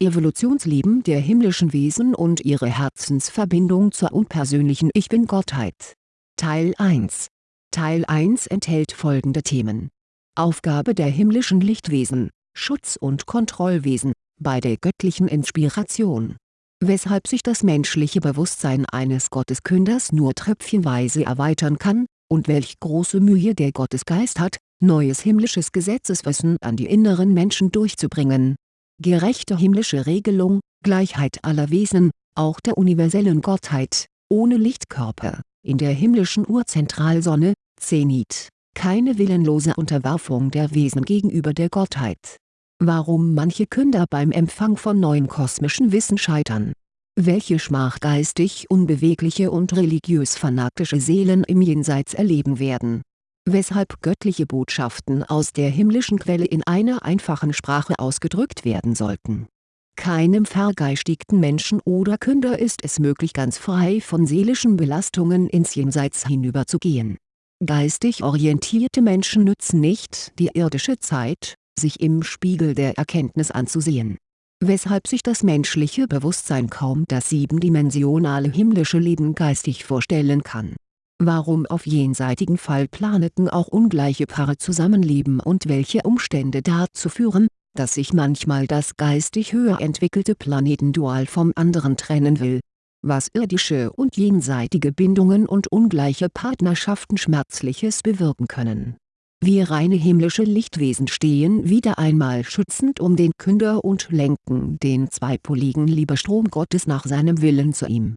Evolutionsleben der himmlischen Wesen und ihre Herzensverbindung zur unpersönlichen Ich Bin-Gottheit. Teil 1 Teil 1 enthält folgende Themen. Aufgabe der himmlischen Lichtwesen, Schutz- und Kontrollwesen, bei der göttlichen Inspiration. Weshalb sich das menschliche Bewusstsein eines Gotteskünders nur tröpfchenweise erweitern kann, und welch große Mühe der Gottesgeist hat, neues himmlisches Gesetzeswissen an die inneren Menschen durchzubringen gerechte himmlische Regelung, Gleichheit aller Wesen, auch der universellen Gottheit, ohne Lichtkörper, in der himmlischen Urzentralsonne, Zenit, keine willenlose Unterwerfung der Wesen gegenüber der Gottheit. Warum manche Künder beim Empfang von neuen kosmischen Wissen scheitern welche Schmach geistig unbewegliche und religiös fanatische Seelen im Jenseits erleben werden weshalb göttliche Botschaften aus der himmlischen Quelle in einer einfachen Sprache ausgedrückt werden sollten. Keinem vergeistigten Menschen oder Künder ist es möglich ganz frei von seelischen Belastungen ins Jenseits hinüberzugehen. Geistig orientierte Menschen nützen nicht die irdische Zeit, sich im Spiegel der Erkenntnis anzusehen. Weshalb sich das menschliche Bewusstsein kaum das siebendimensionale himmlische Leben geistig vorstellen kann warum auf jenseitigen Fallplaneten auch ungleiche Paare zusammenleben und welche Umstände dazu führen, dass sich manchmal das geistig höher entwickelte Planetendual vom anderen trennen will. Was irdische und jenseitige Bindungen und ungleiche Partnerschaften Schmerzliches bewirken können. Wir reine himmlische Lichtwesen stehen wieder einmal schützend um den Künder und lenken den zweipoligen Liebestrom Gottes nach seinem Willen zu ihm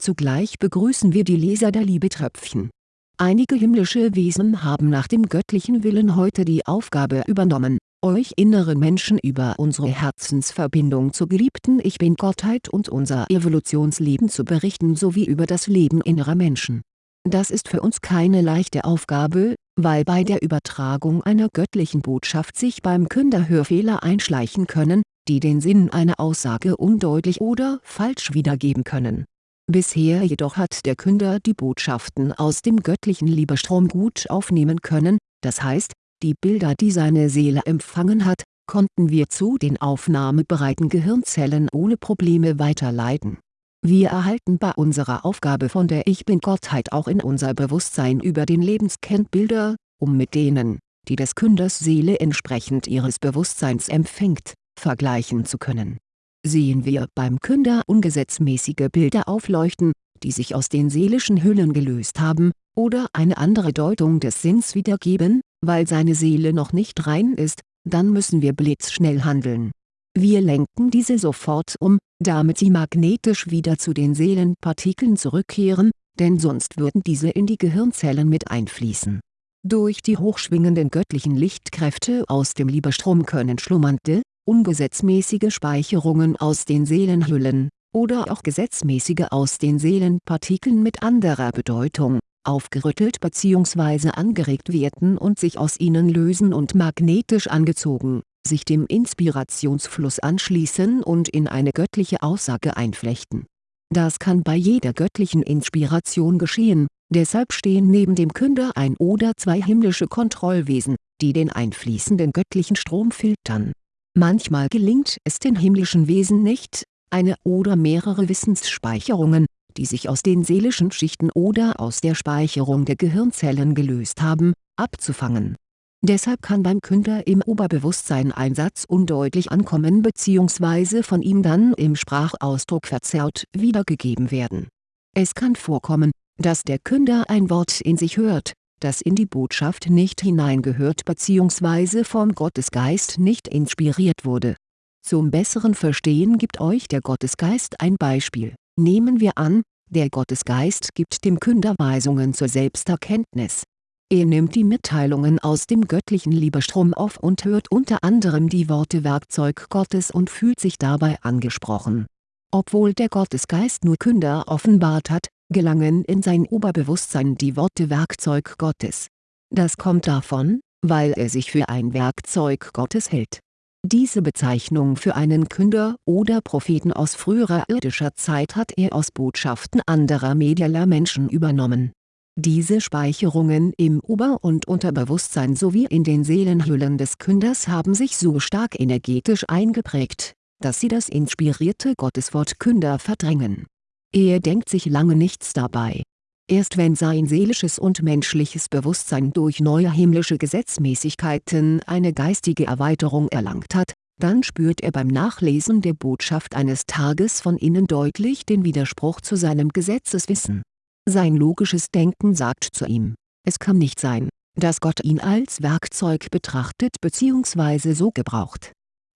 Zugleich begrüßen wir die Leser der Liebetröpfchen. Einige himmlische Wesen haben nach dem göttlichen Willen heute die Aufgabe übernommen, euch inneren Menschen über unsere Herzensverbindung zur geliebten Ich Bin-Gottheit und unser Evolutionsleben zu berichten sowie über das Leben innerer Menschen. Das ist für uns keine leichte Aufgabe, weil bei der Übertragung einer göttlichen Botschaft sich beim Künder Hörfehler einschleichen können, die den Sinn einer Aussage undeutlich oder falsch wiedergeben können Bisher jedoch hat der Künder die Botschaften aus dem göttlichen Liebestrom gut aufnehmen können, das heißt, die Bilder die seine Seele empfangen hat, konnten wir zu den aufnahmebereiten Gehirnzellen ohne Probleme weiterleiten. Wir erhalten bei unserer Aufgabe von der Ich Bin-Gottheit auch in unser Bewusstsein über den Lebenskern Bilder, um mit denen, die des Künders Seele entsprechend ihres Bewusstseins empfängt, vergleichen zu können sehen wir beim Künder ungesetzmäßige Bilder aufleuchten, die sich aus den seelischen Hüllen gelöst haben, oder eine andere Deutung des Sinns wiedergeben, weil seine Seele noch nicht rein ist, dann müssen wir blitzschnell handeln. Wir lenken diese sofort um, damit sie magnetisch wieder zu den Seelenpartikeln zurückkehren, denn sonst würden diese in die Gehirnzellen mit einfließen. Durch die hochschwingenden göttlichen Lichtkräfte aus dem Liebestrom können schlummernde, ungesetzmäßige Speicherungen aus den Seelenhüllen, oder auch gesetzmäßige aus den Seelenpartikeln mit anderer Bedeutung, aufgerüttelt bzw. angeregt werden und sich aus ihnen lösen und magnetisch angezogen, sich dem Inspirationsfluss anschließen und in eine göttliche Aussage einflechten. Das kann bei jeder göttlichen Inspiration geschehen, deshalb stehen neben dem Künder ein oder zwei himmlische Kontrollwesen, die den einfließenden göttlichen Strom filtern Manchmal gelingt es den himmlischen Wesen nicht, eine oder mehrere Wissensspeicherungen, die sich aus den seelischen Schichten oder aus der Speicherung der Gehirnzellen gelöst haben, abzufangen. Deshalb kann beim Künder im Oberbewusstsein ein Satz undeutlich ankommen bzw. von ihm dann im Sprachausdruck verzerrt wiedergegeben werden. Es kann vorkommen, dass der Künder ein Wort in sich hört, das in die Botschaft nicht hineingehört bzw. vom Gottesgeist nicht inspiriert wurde. Zum besseren Verstehen gibt euch der Gottesgeist ein Beispiel, nehmen wir an, der Gottesgeist gibt dem Künder Weisungen zur Selbsterkenntnis. Er nimmt die Mitteilungen aus dem göttlichen Liebestrom auf und hört unter anderem die Worte Werkzeug Gottes und fühlt sich dabei angesprochen. Obwohl der Gottesgeist nur Künder offenbart hat, gelangen in sein Oberbewusstsein die Worte Werkzeug Gottes. Das kommt davon, weil er sich für ein Werkzeug Gottes hält. Diese Bezeichnung für einen Künder oder Propheten aus früherer irdischer Zeit hat er aus Botschaften anderer medieller Menschen übernommen. Diese Speicherungen im Ober- und Unterbewusstsein sowie in den Seelenhüllen des Künders haben sich so stark energetisch eingeprägt, dass sie das inspirierte Gotteswort Künder verdrängen. Er denkt sich lange nichts dabei. Erst wenn sein seelisches und menschliches Bewusstsein durch neue himmlische Gesetzmäßigkeiten eine geistige Erweiterung erlangt hat, dann spürt er beim Nachlesen der Botschaft eines Tages von innen deutlich den Widerspruch zu seinem Gesetzeswissen. Sein logisches Denken sagt zu ihm, es kann nicht sein, dass Gott ihn als Werkzeug betrachtet bzw. so gebraucht.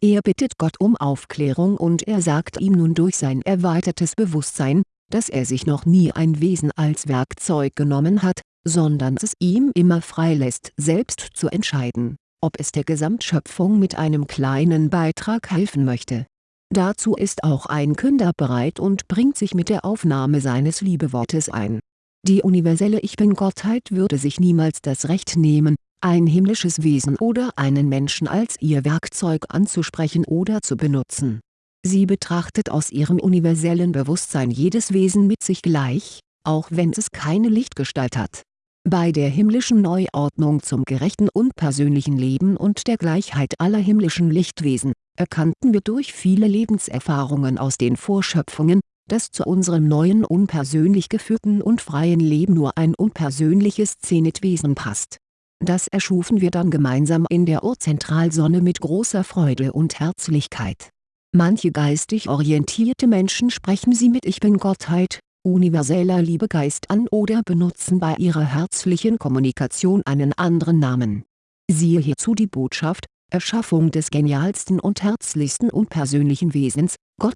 Er bittet Gott um Aufklärung und er sagt ihm nun durch sein erweitertes Bewusstsein, dass er sich noch nie ein Wesen als Werkzeug genommen hat, sondern es ihm immer freilässt selbst zu entscheiden, ob es der Gesamtschöpfung mit einem kleinen Beitrag helfen möchte. Dazu ist auch ein Künder bereit und bringt sich mit der Aufnahme seines Liebewortes ein. Die universelle Ich-Bin-Gottheit würde sich niemals das Recht nehmen, ein himmlisches Wesen oder einen Menschen als ihr Werkzeug anzusprechen oder zu benutzen. Sie betrachtet aus ihrem universellen Bewusstsein jedes Wesen mit sich gleich, auch wenn es keine Lichtgestalt hat. Bei der himmlischen Neuordnung zum gerechten und persönlichen Leben und der Gleichheit aller himmlischen Lichtwesen, erkannten wir durch viele Lebenserfahrungen aus den Vorschöpfungen, dass zu unserem neuen unpersönlich geführten und freien Leben nur ein unpersönliches Zenitwesen passt das erschufen wir dann gemeinsam in der Urzentralsonne mit großer Freude und Herzlichkeit. Manche geistig orientierte Menschen sprechen sie mit Ich Bin-Gottheit, universeller Liebegeist an oder benutzen bei ihrer herzlichen Kommunikation einen anderen Namen. Siehe hierzu die Botschaft, Erschaffung des genialsten und herzlichsten unpersönlichen Wesens, Gott,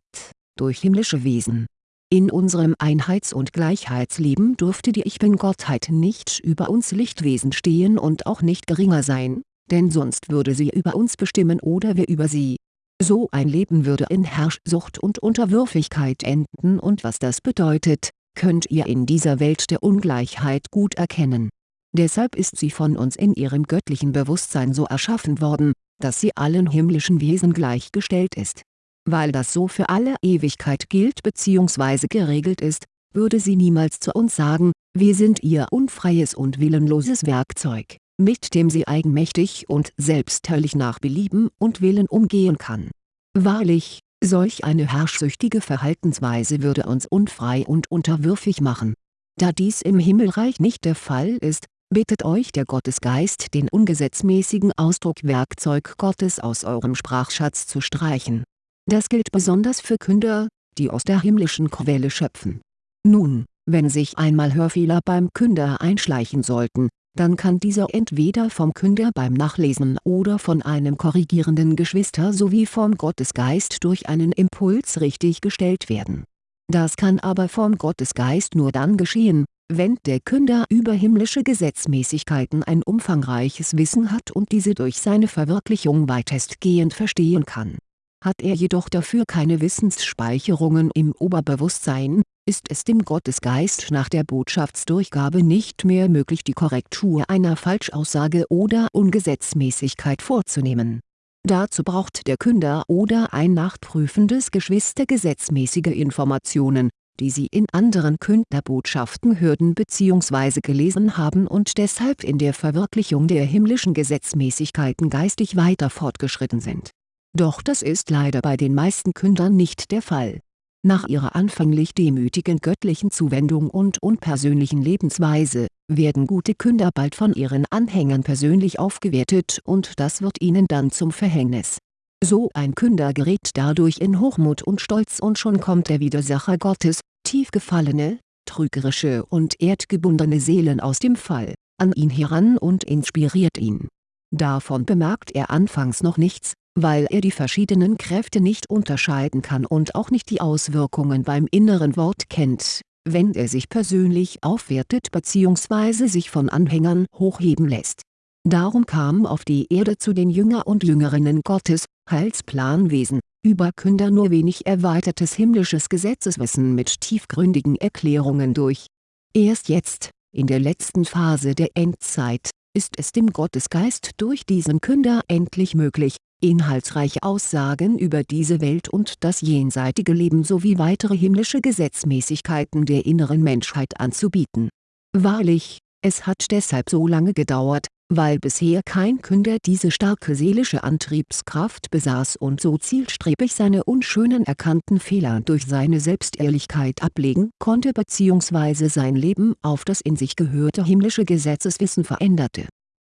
durch himmlische Wesen in unserem Einheits- und Gleichheitsleben durfte die Ich-Bin-Gottheit nicht über uns Lichtwesen stehen und auch nicht geringer sein, denn sonst würde sie über uns bestimmen oder wir über sie. So ein Leben würde in Herrschsucht und Unterwürfigkeit enden und was das bedeutet, könnt ihr in dieser Welt der Ungleichheit gut erkennen. Deshalb ist sie von uns in ihrem göttlichen Bewusstsein so erschaffen worden, dass sie allen himmlischen Wesen gleichgestellt ist weil das so für alle Ewigkeit gilt bzw. geregelt ist, würde sie niemals zu uns sagen, wir sind ihr unfreies und willenloses Werkzeug, mit dem sie eigenmächtig und selbsthöllisch nach Belieben und Willen umgehen kann. Wahrlich, solch eine herrschsüchtige Verhaltensweise würde uns unfrei und unterwürfig machen. Da dies im Himmelreich nicht der Fall ist, bittet euch der Gottesgeist den ungesetzmäßigen Ausdruck Werkzeug Gottes aus eurem Sprachschatz zu streichen das gilt besonders für Künder, die aus der himmlischen Quelle schöpfen. Nun, wenn sich einmal Hörfehler beim Künder einschleichen sollten, dann kann dieser entweder vom Künder beim Nachlesen oder von einem korrigierenden Geschwister sowie vom Gottesgeist durch einen Impuls richtig gestellt werden. Das kann aber vom Gottesgeist nur dann geschehen, wenn der Künder über himmlische Gesetzmäßigkeiten ein umfangreiches Wissen hat und diese durch seine Verwirklichung weitestgehend verstehen kann hat er jedoch dafür keine Wissensspeicherungen im Oberbewusstsein, ist es dem Gottesgeist nach der Botschaftsdurchgabe nicht mehr möglich die Korrektur einer Falschaussage oder Ungesetzmäßigkeit vorzunehmen. Dazu braucht der Künder oder ein nachprüfendes Geschwister gesetzmäßige Informationen, die sie in anderen Künderbotschaften hörten bzw. gelesen haben und deshalb in der Verwirklichung der himmlischen Gesetzmäßigkeiten geistig weiter fortgeschritten sind doch das ist leider bei den meisten Kündern nicht der Fall. Nach ihrer anfänglich demütigen göttlichen Zuwendung und unpersönlichen Lebensweise, werden gute Künder bald von ihren Anhängern persönlich aufgewertet und das wird ihnen dann zum Verhängnis. So ein Künder gerät dadurch in Hochmut und Stolz und schon kommt der Widersacher Gottes, tief gefallene, trügerische und erdgebundene Seelen aus dem Fall, an ihn heran und inspiriert ihn. Davon bemerkt er anfangs noch nichts, weil er die verschiedenen Kräfte nicht unterscheiden kann und auch nicht die Auswirkungen beim inneren Wort kennt, wenn er sich persönlich aufwertet bzw. sich von Anhängern hochheben lässt. Darum kam auf die Erde zu den Jünger und Jüngerinnen Gottes, Heilsplanwesen, Überkünder nur wenig erweitertes himmlisches Gesetzeswissen mit tiefgründigen Erklärungen durch. Erst jetzt, in der letzten Phase der Endzeit, ist es dem Gottesgeist durch diesen Künder endlich möglich, inhaltsreiche Aussagen über diese Welt und das jenseitige Leben sowie weitere himmlische Gesetzmäßigkeiten der inneren Menschheit anzubieten. Wahrlich, es hat deshalb so lange gedauert, weil bisher kein Künder diese starke seelische Antriebskraft besaß und so zielstrebig seine unschönen erkannten Fehler durch seine Selbstehrlichkeit ablegen konnte bzw. sein Leben auf das in sich gehörte himmlische Gesetzeswissen veränderte.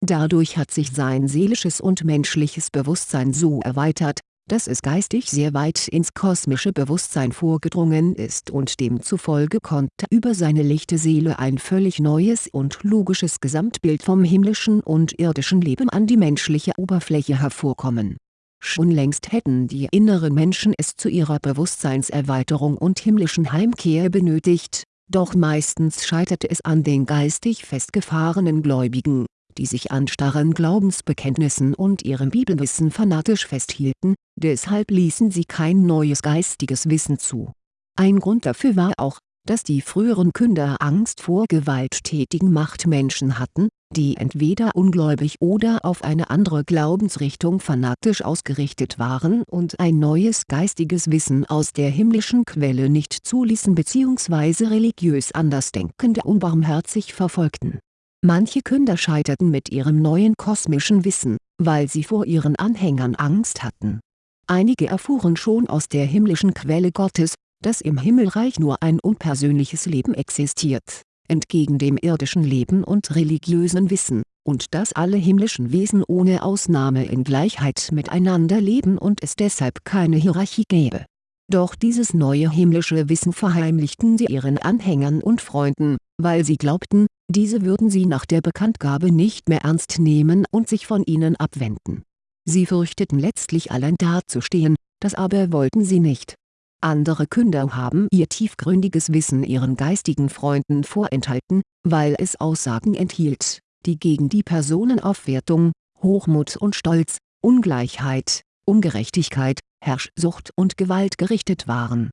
Dadurch hat sich sein seelisches und menschliches Bewusstsein so erweitert, dass es geistig sehr weit ins kosmische Bewusstsein vorgedrungen ist und demzufolge konnte über seine lichte Seele ein völlig neues und logisches Gesamtbild vom himmlischen und irdischen Leben an die menschliche Oberfläche hervorkommen. Schon längst hätten die inneren Menschen es zu ihrer Bewusstseinserweiterung und himmlischen Heimkehr benötigt, doch meistens scheiterte es an den geistig festgefahrenen Gläubigen die sich an starren Glaubensbekenntnissen und ihrem Bibelwissen fanatisch festhielten, deshalb ließen sie kein neues geistiges Wissen zu. Ein Grund dafür war auch, dass die früheren Künder Angst vor gewalttätigen Machtmenschen hatten, die entweder ungläubig oder auf eine andere Glaubensrichtung fanatisch ausgerichtet waren und ein neues geistiges Wissen aus der himmlischen Quelle nicht zuließen bzw. religiös Andersdenkende unbarmherzig verfolgten Manche Künder scheiterten mit ihrem neuen kosmischen Wissen, weil sie vor ihren Anhängern Angst hatten. Einige erfuhren schon aus der himmlischen Quelle Gottes, dass im Himmelreich nur ein unpersönliches Leben existiert, entgegen dem irdischen Leben und religiösen Wissen, und dass alle himmlischen Wesen ohne Ausnahme in Gleichheit miteinander leben und es deshalb keine Hierarchie gäbe. Doch dieses neue himmlische Wissen verheimlichten sie ihren Anhängern und Freunden, weil sie glaubten, diese würden sie nach der Bekanntgabe nicht mehr ernst nehmen und sich von ihnen abwenden. Sie fürchteten letztlich allein dazustehen, das aber wollten sie nicht. Andere Künder haben ihr tiefgründiges Wissen ihren geistigen Freunden vorenthalten, weil es Aussagen enthielt, die gegen die Personenaufwertung, Hochmut und Stolz, Ungleichheit, Ungerechtigkeit, Herrschsucht und Gewalt gerichtet waren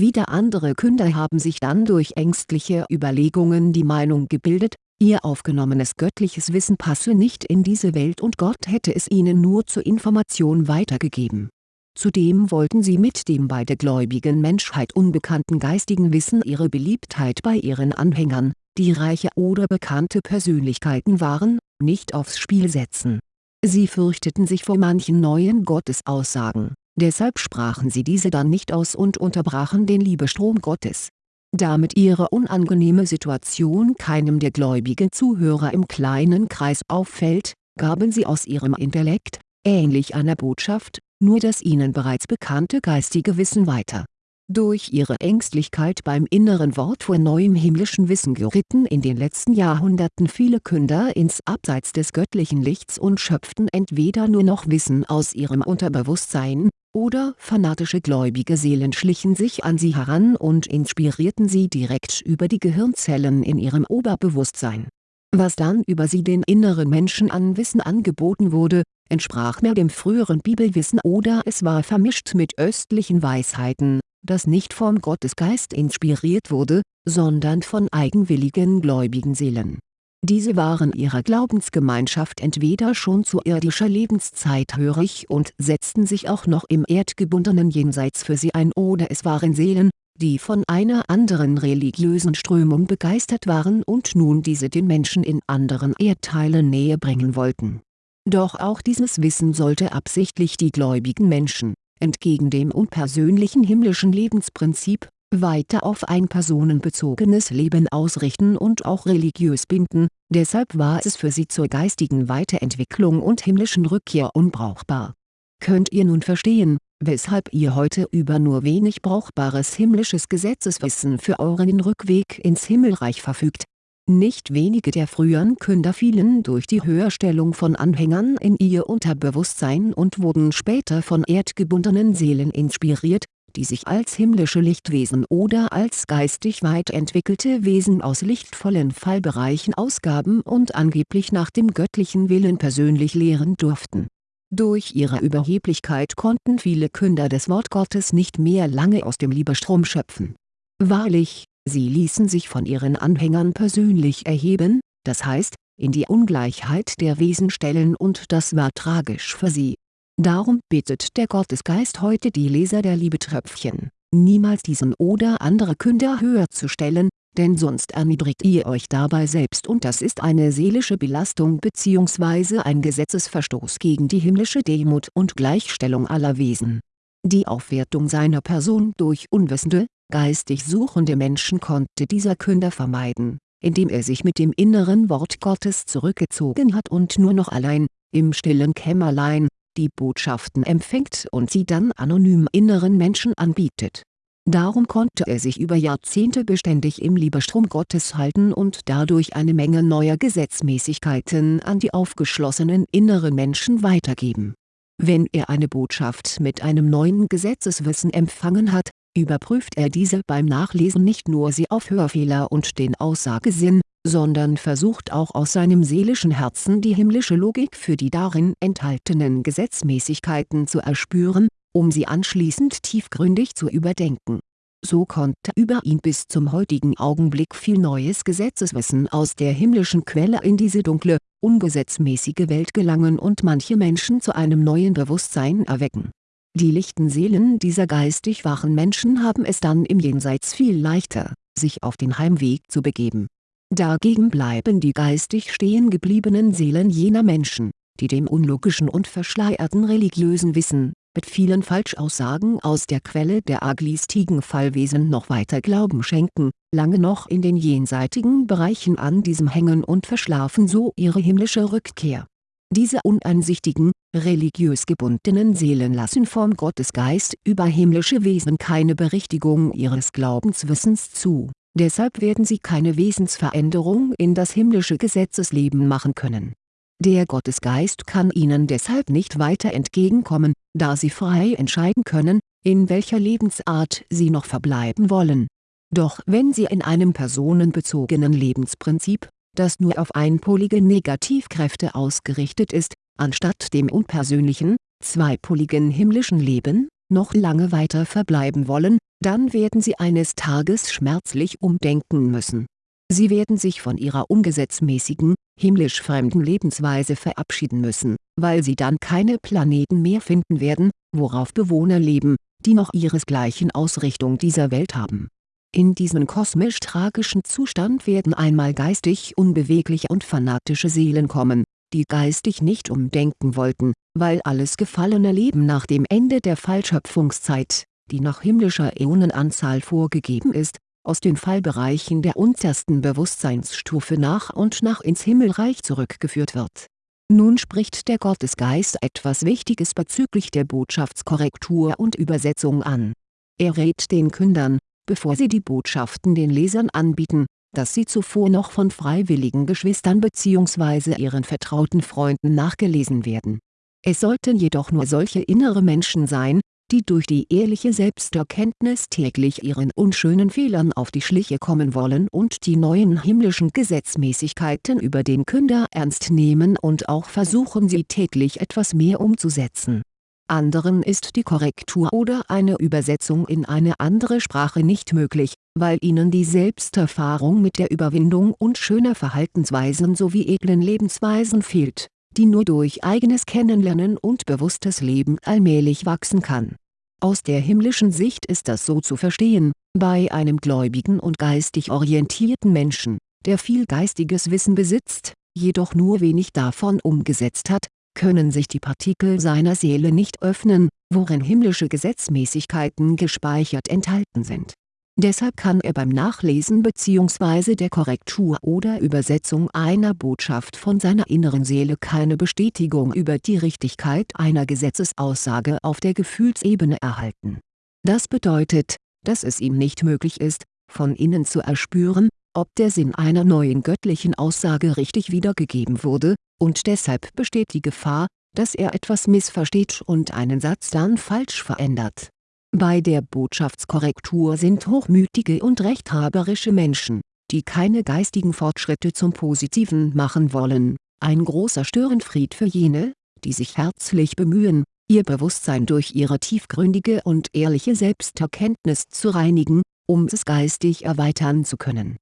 wieder andere Künder haben sich dann durch ängstliche Überlegungen die Meinung gebildet, ihr aufgenommenes göttliches Wissen passe nicht in diese Welt und Gott hätte es ihnen nur zur Information weitergegeben. Zudem wollten sie mit dem bei der gläubigen Menschheit unbekannten geistigen Wissen ihre Beliebtheit bei ihren Anhängern, die reiche oder bekannte Persönlichkeiten waren, nicht aufs Spiel setzen. Sie fürchteten sich vor manchen neuen Gottesaussagen deshalb sprachen sie diese dann nicht aus und unterbrachen den Liebestrom Gottes. Damit ihre unangenehme Situation keinem der gläubigen Zuhörer im kleinen Kreis auffällt, gaben sie aus ihrem Intellekt, ähnlich einer Botschaft, nur das ihnen bereits bekannte geistige Wissen weiter durch ihre Ängstlichkeit beim inneren Wort vor neuem himmlischen Wissen geritten in den letzten Jahrhunderten viele Künder ins Abseits des göttlichen Lichts und schöpften entweder nur noch Wissen aus ihrem Unterbewusstsein, oder fanatische gläubige Seelen schlichen sich an sie heran und inspirierten sie direkt über die Gehirnzellen in ihrem Oberbewusstsein. Was dann über sie den inneren Menschen an Wissen angeboten wurde, entsprach mehr dem früheren Bibelwissen oder es war vermischt mit östlichen Weisheiten das nicht vom Gottesgeist inspiriert wurde, sondern von eigenwilligen gläubigen Seelen. Diese waren ihrer Glaubensgemeinschaft entweder schon zu irdischer Lebenszeit hörig und setzten sich auch noch im erdgebundenen Jenseits für sie ein oder es waren Seelen, die von einer anderen religiösen Strömung begeistert waren und nun diese den Menschen in anderen Erdteilen näher bringen wollten. Doch auch dieses Wissen sollte absichtlich die gläubigen Menschen entgegen dem unpersönlichen himmlischen Lebensprinzip, weiter auf ein personenbezogenes Leben ausrichten und auch religiös binden, deshalb war es für sie zur geistigen Weiterentwicklung und himmlischen Rückkehr unbrauchbar. Könnt ihr nun verstehen, weshalb ihr heute über nur wenig brauchbares himmlisches Gesetzeswissen für euren Rückweg ins Himmelreich verfügt nicht wenige der früheren Künder fielen durch die Höherstellung von Anhängern in ihr Unterbewusstsein und wurden später von erdgebundenen Seelen inspiriert, die sich als himmlische Lichtwesen oder als geistig weit entwickelte Wesen aus lichtvollen Fallbereichen ausgaben und angeblich nach dem göttlichen Willen persönlich lehren durften. Durch ihre Überheblichkeit konnten viele Künder des Wort Gottes nicht mehr lange aus dem Liebestrom schöpfen. Wahrlich, Sie ließen sich von ihren Anhängern persönlich erheben, das heißt, in die Ungleichheit der Wesen stellen und das war tragisch für sie. Darum bittet der Gottesgeist heute die Leser der Liebetröpfchen, niemals diesen oder andere Künder höher zu stellen, denn sonst erniedrigt ihr euch dabei selbst und das ist eine seelische Belastung bzw. ein Gesetzesverstoß gegen die himmlische Demut und Gleichstellung aller Wesen. Die Aufwertung seiner Person durch unwissende, geistig suchende Menschen konnte dieser Künder vermeiden, indem er sich mit dem inneren Wort Gottes zurückgezogen hat und nur noch allein, im stillen Kämmerlein, die Botschaften empfängt und sie dann anonym inneren Menschen anbietet Darum konnte er sich über Jahrzehnte beständig im Liebestrom Gottes halten und dadurch eine Menge neuer Gesetzmäßigkeiten an die aufgeschlossenen inneren Menschen weitergeben. Wenn er eine Botschaft mit einem neuen Gesetzeswissen empfangen hat, überprüft er diese beim Nachlesen nicht nur sie auf Hörfehler und den Aussagesinn, sondern versucht auch aus seinem seelischen Herzen die himmlische Logik für die darin enthaltenen Gesetzmäßigkeiten zu erspüren um sie anschließend tiefgründig zu überdenken. So konnte über ihn bis zum heutigen Augenblick viel neues Gesetzeswissen aus der himmlischen Quelle in diese dunkle, ungesetzmäßige Welt gelangen und manche Menschen zu einem neuen Bewusstsein erwecken. Die lichten Seelen dieser geistig wachen Menschen haben es dann im Jenseits viel leichter, sich auf den Heimweg zu begeben. Dagegen bleiben die geistig stehen gebliebenen Seelen jener Menschen, die dem unlogischen und verschleierten religiösen Wissen, mit vielen Falschaussagen aus der Quelle der aglistigen Fallwesen noch weiter Glauben schenken, lange noch in den jenseitigen Bereichen an diesem hängen und verschlafen so ihre himmlische Rückkehr. Diese uneinsichtigen, religiös gebundenen Seelen lassen vom Gottesgeist über himmlische Wesen keine Berichtigung ihres Glaubenswissens zu, deshalb werden sie keine Wesensveränderung in das himmlische Gesetzesleben machen können der Gottesgeist kann ihnen deshalb nicht weiter entgegenkommen, da sie frei entscheiden können, in welcher Lebensart sie noch verbleiben wollen. Doch wenn sie in einem personenbezogenen Lebensprinzip, das nur auf einpolige Negativkräfte ausgerichtet ist, anstatt dem unpersönlichen, zweipoligen himmlischen Leben, noch lange weiter verbleiben wollen, dann werden sie eines Tages schmerzlich umdenken müssen Sie werden sich von ihrer ungesetzmäßigen, himmlisch fremden Lebensweise verabschieden müssen, weil sie dann keine Planeten mehr finden werden, worauf Bewohner leben, die noch ihresgleichen Ausrichtung dieser Welt haben. In diesen kosmisch-tragischen Zustand werden einmal geistig unbewegliche und fanatische Seelen kommen, die geistig nicht umdenken wollten, weil alles gefallene Leben nach dem Ende der Fallschöpfungszeit, die nach himmlischer Äonenanzahl vorgegeben ist, aus den Fallbereichen der untersten Bewusstseinsstufe nach und nach ins Himmelreich zurückgeführt wird. Nun spricht der Gottesgeist etwas Wichtiges bezüglich der Botschaftskorrektur und Übersetzung an. Er rät den Kündern, bevor sie die Botschaften den Lesern anbieten, dass sie zuvor noch von freiwilligen Geschwistern bzw. ihren vertrauten Freunden nachgelesen werden. Es sollten jedoch nur solche innere Menschen sein, die durch die ehrliche Selbsterkenntnis täglich ihren unschönen Fehlern auf die Schliche kommen wollen und die neuen himmlischen Gesetzmäßigkeiten über den Künder ernst nehmen und auch versuchen sie täglich etwas mehr umzusetzen. Anderen ist die Korrektur oder eine Übersetzung in eine andere Sprache nicht möglich, weil ihnen die Selbsterfahrung mit der Überwindung unschöner Verhaltensweisen sowie edlen Lebensweisen fehlt die nur durch eigenes Kennenlernen und bewusstes Leben allmählich wachsen kann. Aus der himmlischen Sicht ist das so zu verstehen, bei einem gläubigen und geistig orientierten Menschen, der viel geistiges Wissen besitzt, jedoch nur wenig davon umgesetzt hat, können sich die Partikel seiner Seele nicht öffnen, worin himmlische Gesetzmäßigkeiten gespeichert enthalten sind Deshalb kann er beim Nachlesen bzw. der Korrektur oder Übersetzung einer Botschaft von seiner inneren Seele keine Bestätigung über die Richtigkeit einer Gesetzesaussage auf der Gefühlsebene erhalten. Das bedeutet, dass es ihm nicht möglich ist, von innen zu erspüren, ob der Sinn einer neuen göttlichen Aussage richtig wiedergegeben wurde, und deshalb besteht die Gefahr, dass er etwas missversteht und einen Satz dann falsch verändert bei der Botschaftskorrektur sind hochmütige und rechthaberische Menschen, die keine geistigen Fortschritte zum Positiven machen wollen, ein großer Störenfried für jene, die sich herzlich bemühen, ihr Bewusstsein durch ihre tiefgründige und ehrliche Selbsterkenntnis zu reinigen, um es geistig erweitern zu können.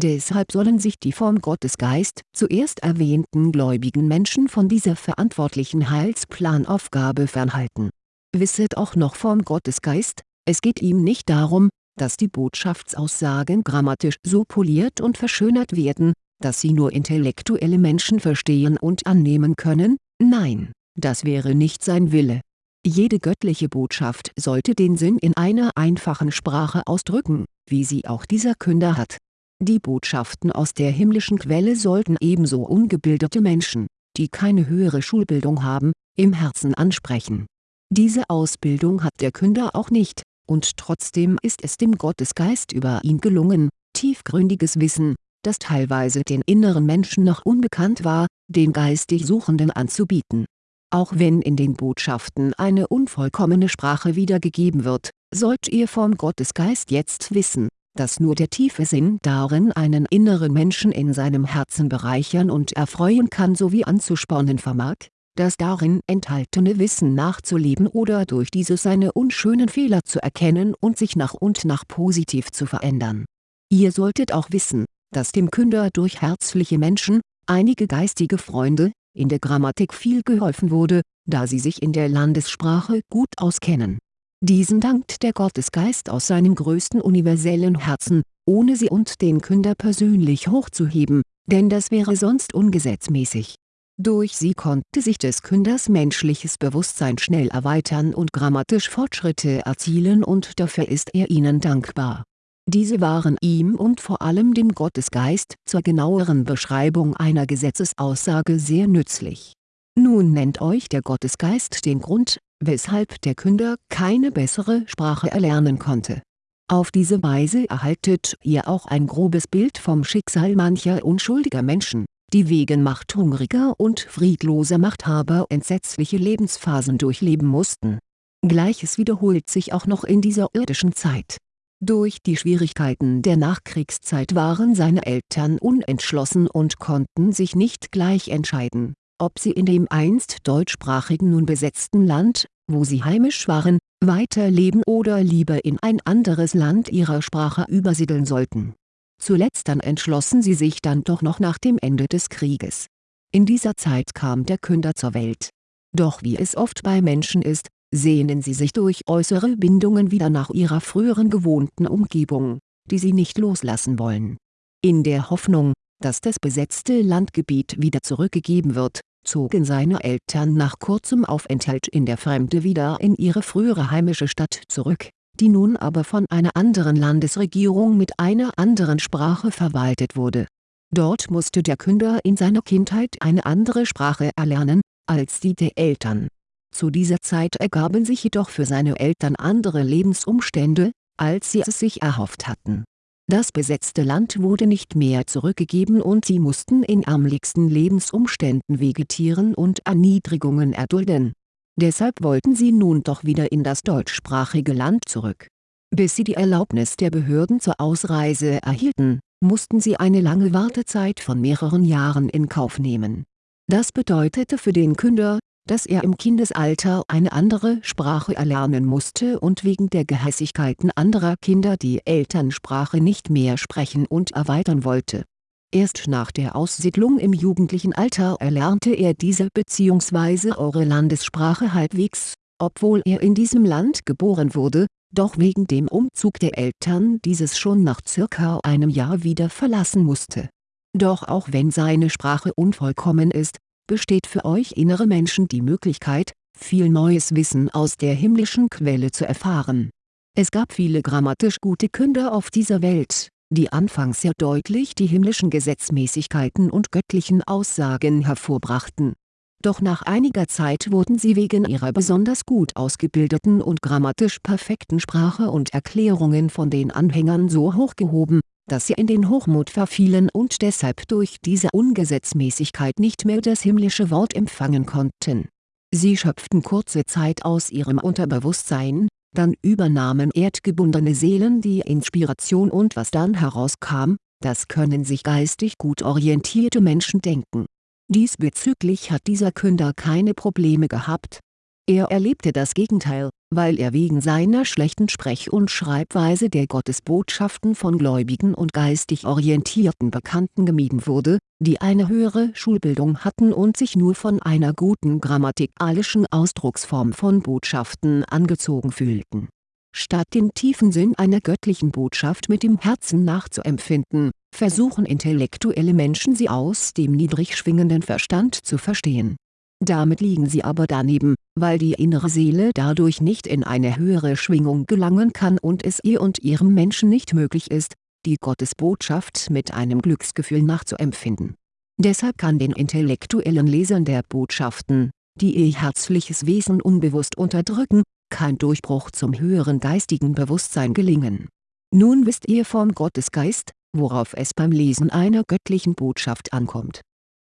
Deshalb sollen sich die vom Gottesgeist zuerst erwähnten gläubigen Menschen von dieser verantwortlichen Heilsplanaufgabe fernhalten Wisset auch noch vom Gottesgeist, es geht ihm nicht darum, dass die Botschaftsaussagen grammatisch so poliert und verschönert werden, dass sie nur intellektuelle Menschen verstehen und annehmen können, nein, das wäre nicht sein Wille. Jede göttliche Botschaft sollte den Sinn in einer einfachen Sprache ausdrücken, wie sie auch dieser Künder hat. Die Botschaften aus der himmlischen Quelle sollten ebenso ungebildete Menschen, die keine höhere Schulbildung haben, im Herzen ansprechen. Diese Ausbildung hat der Künder auch nicht, und trotzdem ist es dem Gottesgeist über ihn gelungen, tiefgründiges Wissen, das teilweise den inneren Menschen noch unbekannt war, den geistig Suchenden anzubieten. Auch wenn in den Botschaften eine unvollkommene Sprache wiedergegeben wird, sollt ihr vom Gottesgeist jetzt wissen, dass nur der tiefe Sinn darin einen inneren Menschen in seinem Herzen bereichern und erfreuen kann sowie anzuspornen vermag, das darin enthaltene Wissen nachzuleben oder durch dieses seine unschönen Fehler zu erkennen und sich nach und nach positiv zu verändern. Ihr solltet auch wissen, dass dem Künder durch herzliche Menschen, einige geistige Freunde, in der Grammatik viel geholfen wurde, da sie sich in der Landessprache gut auskennen. Diesen dankt der Gottesgeist aus seinem größten universellen Herzen, ohne sie und den Künder persönlich hochzuheben, denn das wäre sonst ungesetzmäßig. Durch sie konnte sich des Künders menschliches Bewusstsein schnell erweitern und grammatisch Fortschritte erzielen und dafür ist er ihnen dankbar diese waren ihm und vor allem dem Gottesgeist zur genaueren Beschreibung einer Gesetzesaussage sehr nützlich. Nun nennt euch der Gottesgeist den Grund, weshalb der Künder keine bessere Sprache erlernen konnte. Auf diese Weise erhaltet ihr auch ein grobes Bild vom Schicksal mancher unschuldiger Menschen, die wegen machthungriger und friedloser Machthaber entsetzliche Lebensphasen durchleben mussten. Gleiches wiederholt sich auch noch in dieser irdischen Zeit durch die Schwierigkeiten der Nachkriegszeit waren seine Eltern unentschlossen und konnten sich nicht gleich entscheiden, ob sie in dem einst deutschsprachigen nun besetzten Land, wo sie heimisch waren, weiterleben oder lieber in ein anderes Land ihrer Sprache übersiedeln sollten. Zuletzt dann entschlossen sie sich dann doch noch nach dem Ende des Krieges. In dieser Zeit kam der Künder zur Welt. Doch wie es oft bei Menschen ist, sehnen sie sich durch äußere Bindungen wieder nach ihrer früheren gewohnten Umgebung, die sie nicht loslassen wollen. In der Hoffnung, dass das besetzte Landgebiet wieder zurückgegeben wird, zogen seine Eltern nach kurzem Aufenthalt in der Fremde wieder in ihre frühere heimische Stadt zurück, die nun aber von einer anderen Landesregierung mit einer anderen Sprache verwaltet wurde. Dort musste der Künder in seiner Kindheit eine andere Sprache erlernen, als die der Eltern zu dieser Zeit ergaben sich jedoch für seine Eltern andere Lebensumstände, als sie es sich erhofft hatten. Das besetzte Land wurde nicht mehr zurückgegeben und sie mussten in ärmlichsten Lebensumständen vegetieren und Erniedrigungen erdulden. Deshalb wollten sie nun doch wieder in das deutschsprachige Land zurück. Bis sie die Erlaubnis der Behörden zur Ausreise erhielten, mussten sie eine lange Wartezeit von mehreren Jahren in Kauf nehmen. Das bedeutete für den Künder, dass er im Kindesalter eine andere Sprache erlernen musste und wegen der Gehässigkeiten anderer Kinder die Elternsprache nicht mehr sprechen und erweitern wollte. Erst nach der Aussiedlung im jugendlichen Alter erlernte er diese bzw. eure Landessprache halbwegs, obwohl er in diesem Land geboren wurde, doch wegen dem Umzug der Eltern dieses schon nach circa einem Jahr wieder verlassen musste. Doch auch wenn seine Sprache unvollkommen ist, besteht für euch innere Menschen die Möglichkeit, viel neues Wissen aus der himmlischen Quelle zu erfahren. Es gab viele grammatisch gute Künder auf dieser Welt, die anfangs sehr deutlich die himmlischen Gesetzmäßigkeiten und göttlichen Aussagen hervorbrachten. Doch nach einiger Zeit wurden sie wegen ihrer besonders gut ausgebildeten und grammatisch perfekten Sprache und Erklärungen von den Anhängern so hochgehoben, dass sie in den Hochmut verfielen und deshalb durch diese Ungesetzmäßigkeit nicht mehr das himmlische Wort empfangen konnten. Sie schöpften kurze Zeit aus ihrem Unterbewusstsein, dann übernahmen erdgebundene Seelen die Inspiration und was dann herauskam, das können sich geistig gut orientierte Menschen denken. Diesbezüglich hat dieser Künder keine Probleme gehabt. Er erlebte das Gegenteil, weil er wegen seiner schlechten Sprech- und Schreibweise der Gottesbotschaften von gläubigen und geistig orientierten Bekannten gemieden wurde, die eine höhere Schulbildung hatten und sich nur von einer guten grammatikalischen Ausdrucksform von Botschaften angezogen fühlten. Statt den tiefen Sinn einer göttlichen Botschaft mit dem Herzen nachzuempfinden, versuchen intellektuelle Menschen sie aus dem niedrig schwingenden Verstand zu verstehen. Damit liegen sie aber daneben, weil die innere Seele dadurch nicht in eine höhere Schwingung gelangen kann und es ihr und ihrem Menschen nicht möglich ist, die Gottesbotschaft mit einem Glücksgefühl nachzuempfinden. Deshalb kann den intellektuellen Lesern der Botschaften, die ihr herzliches Wesen unbewusst unterdrücken, kein Durchbruch zum höheren geistigen Bewusstsein gelingen. Nun wisst ihr vom Gottesgeist, worauf es beim Lesen einer göttlichen Botschaft ankommt.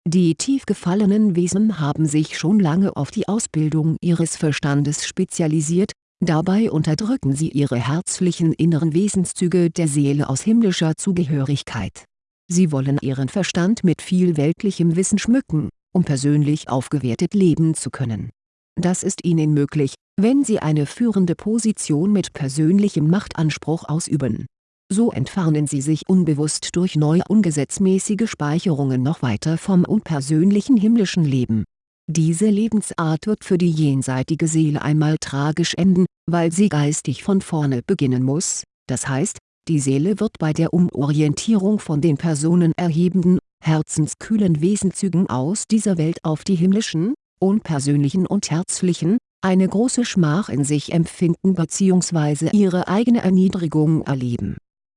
Die tief gefallenen Wesen haben sich schon lange auf die Ausbildung ihres Verstandes spezialisiert, dabei unterdrücken sie ihre herzlichen inneren Wesenszüge der Seele aus himmlischer Zugehörigkeit. Sie wollen ihren Verstand mit viel weltlichem Wissen schmücken, um persönlich aufgewertet leben zu können. Das ist ihnen möglich, wenn sie eine führende Position mit persönlichem Machtanspruch ausüben. So entfernen sie sich unbewusst durch neue ungesetzmäßige Speicherungen noch weiter vom unpersönlichen himmlischen Leben. Diese Lebensart wird für die jenseitige Seele einmal tragisch enden, weil sie geistig von vorne beginnen muss, das heißt, die Seele wird bei der Umorientierung von den personenerhebenden, herzenskühlen Wesenzügen aus dieser Welt auf die himmlischen, unpersönlichen und herzlichen, eine große Schmach in sich empfinden bzw. ihre eigene Erniedrigung erleben.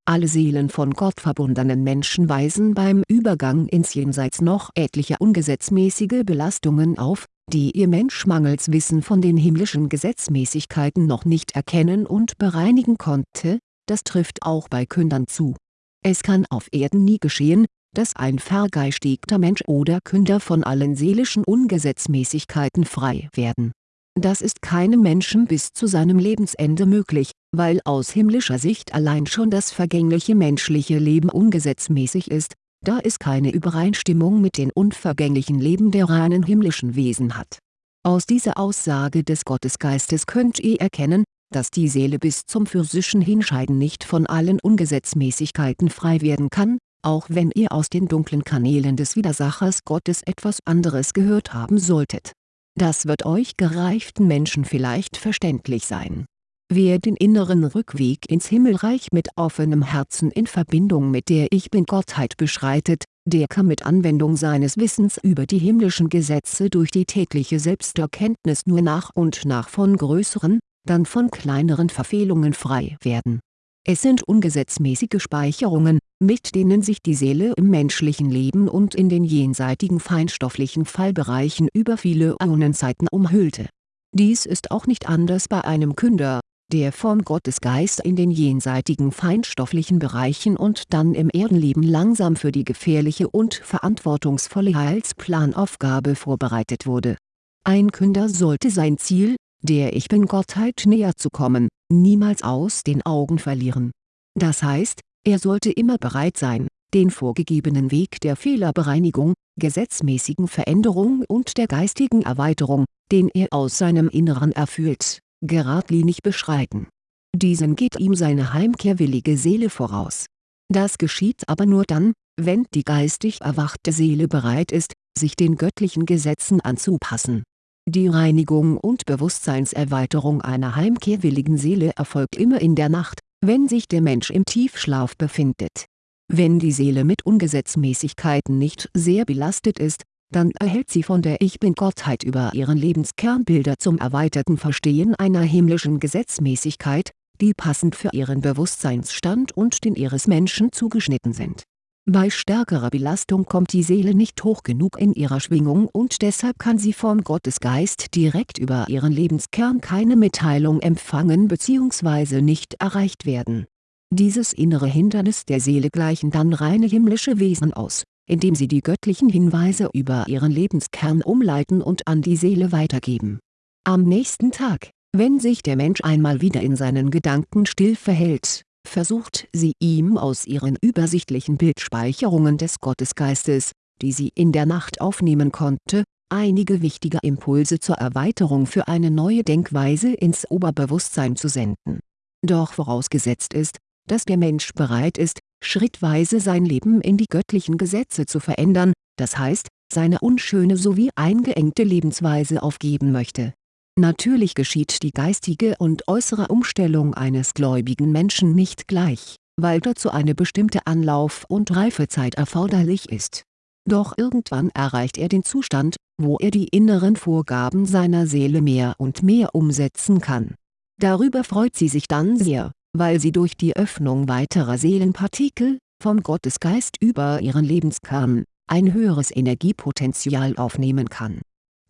Alle Seelen von Gott verbundenen Menschen weisen beim Übergang ins Jenseits noch etliche ungesetzmäßige Belastungen auf, die ihr Mensch mangels Wissen von den himmlischen Gesetzmäßigkeiten noch nicht erkennen und bereinigen konnte, das trifft auch bei Kündern zu. Es kann auf Erden nie geschehen, dass ein vergeistigter Mensch oder Künder von allen seelischen Ungesetzmäßigkeiten frei werden. Das ist keinem Menschen bis zu seinem Lebensende möglich, weil aus himmlischer Sicht allein schon das vergängliche menschliche Leben ungesetzmäßig ist, da es keine Übereinstimmung mit den unvergänglichen Leben der reinen himmlischen Wesen hat. Aus dieser Aussage des Gottesgeistes könnt ihr erkennen, dass die Seele bis zum physischen Hinscheiden nicht von allen Ungesetzmäßigkeiten frei werden kann, auch wenn ihr aus den dunklen Kanälen des Widersachers Gottes etwas anderes gehört haben solltet. Das wird euch gereiften Menschen vielleicht verständlich sein. Wer den inneren Rückweg ins Himmelreich mit offenem Herzen in Verbindung mit der Ich Bin-Gottheit beschreitet, der kann mit Anwendung seines Wissens über die himmlischen Gesetze durch die tägliche Selbsterkenntnis nur nach und nach von größeren, dann von kleineren Verfehlungen frei werden es sind ungesetzmäßige Speicherungen, mit denen sich die Seele im menschlichen Leben und in den jenseitigen feinstofflichen Fallbereichen über viele Äonenzeiten umhüllte. Dies ist auch nicht anders bei einem Künder, der vom Gottesgeist in den jenseitigen feinstofflichen Bereichen und dann im Erdenleben langsam für die gefährliche und verantwortungsvolle Heilsplanaufgabe vorbereitet wurde. Ein Künder sollte sein Ziel, der Ich Bin-Gottheit näher zu kommen, niemals aus den Augen verlieren. Das heißt, er sollte immer bereit sein, den vorgegebenen Weg der Fehlerbereinigung, gesetzmäßigen Veränderung und der geistigen Erweiterung, den er aus seinem Inneren erfüllt, geradlinig beschreiten. Diesen geht ihm seine heimkehrwillige Seele voraus. Das geschieht aber nur dann, wenn die geistig erwachte Seele bereit ist, sich den göttlichen Gesetzen anzupassen die Reinigung und Bewusstseinserweiterung einer heimkehrwilligen Seele erfolgt immer in der Nacht, wenn sich der Mensch im Tiefschlaf befindet. Wenn die Seele mit Ungesetzmäßigkeiten nicht sehr belastet ist, dann erhält sie von der Ich Bin-Gottheit über ihren Lebenskernbilder zum erweiterten Verstehen einer himmlischen Gesetzmäßigkeit, die passend für ihren Bewusstseinsstand und den ihres Menschen zugeschnitten sind bei stärkerer Belastung kommt die Seele nicht hoch genug in ihrer Schwingung und deshalb kann sie vom Gottesgeist direkt über ihren Lebenskern keine Mitteilung empfangen bzw. nicht erreicht werden. Dieses innere Hindernis der Seele gleichen dann reine himmlische Wesen aus, indem sie die göttlichen Hinweise über ihren Lebenskern umleiten und an die Seele weitergeben. Am nächsten Tag, wenn sich der Mensch einmal wieder in seinen Gedanken still verhält versucht sie ihm aus ihren übersichtlichen Bildspeicherungen des Gottesgeistes, die sie in der Nacht aufnehmen konnte, einige wichtige Impulse zur Erweiterung für eine neue Denkweise ins Oberbewusstsein zu senden. Doch vorausgesetzt ist, dass der Mensch bereit ist, schrittweise sein Leben in die göttlichen Gesetze zu verändern, das heißt, seine unschöne sowie eingeengte Lebensweise aufgeben möchte Natürlich geschieht die geistige und äußere Umstellung eines gläubigen Menschen nicht gleich, weil dazu eine bestimmte Anlauf- und Reifezeit erforderlich ist. Doch irgendwann erreicht er den Zustand, wo er die inneren Vorgaben seiner Seele mehr und mehr umsetzen kann. Darüber freut sie sich dann sehr, weil sie durch die Öffnung weiterer Seelenpartikel, vom Gottesgeist über ihren Lebenskern, ein höheres Energiepotenzial aufnehmen kann.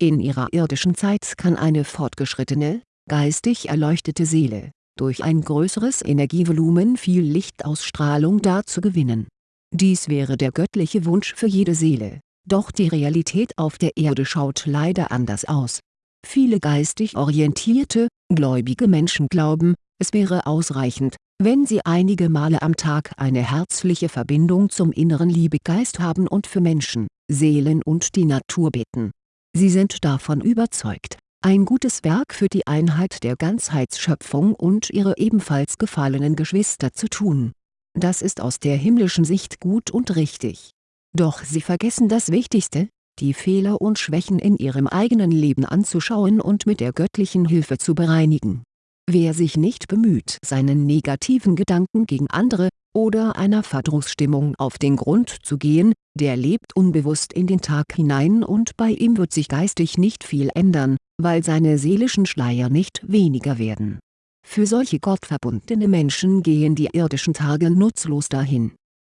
In ihrer irdischen Zeit kann eine fortgeschrittene, geistig erleuchtete Seele, durch ein größeres Energievolumen viel Lichtausstrahlung dazu gewinnen. Dies wäre der göttliche Wunsch für jede Seele, doch die Realität auf der Erde schaut leider anders aus. Viele geistig orientierte, gläubige Menschen glauben, es wäre ausreichend, wenn sie einige Male am Tag eine herzliche Verbindung zum inneren Liebegeist haben und für Menschen, Seelen und die Natur beten. Sie sind davon überzeugt, ein gutes Werk für die Einheit der Ganzheitsschöpfung und ihre ebenfalls gefallenen Geschwister zu tun. Das ist aus der himmlischen Sicht gut und richtig. Doch sie vergessen das Wichtigste, die Fehler und Schwächen in ihrem eigenen Leben anzuschauen und mit der göttlichen Hilfe zu bereinigen Wer sich nicht bemüht seinen negativen Gedanken gegen andere, oder einer Verdrussstimmung auf den Grund zu gehen, der lebt unbewusst in den Tag hinein und bei ihm wird sich geistig nicht viel ändern, weil seine seelischen Schleier nicht weniger werden. Für solche gottverbundene Menschen gehen die irdischen Tage nutzlos dahin.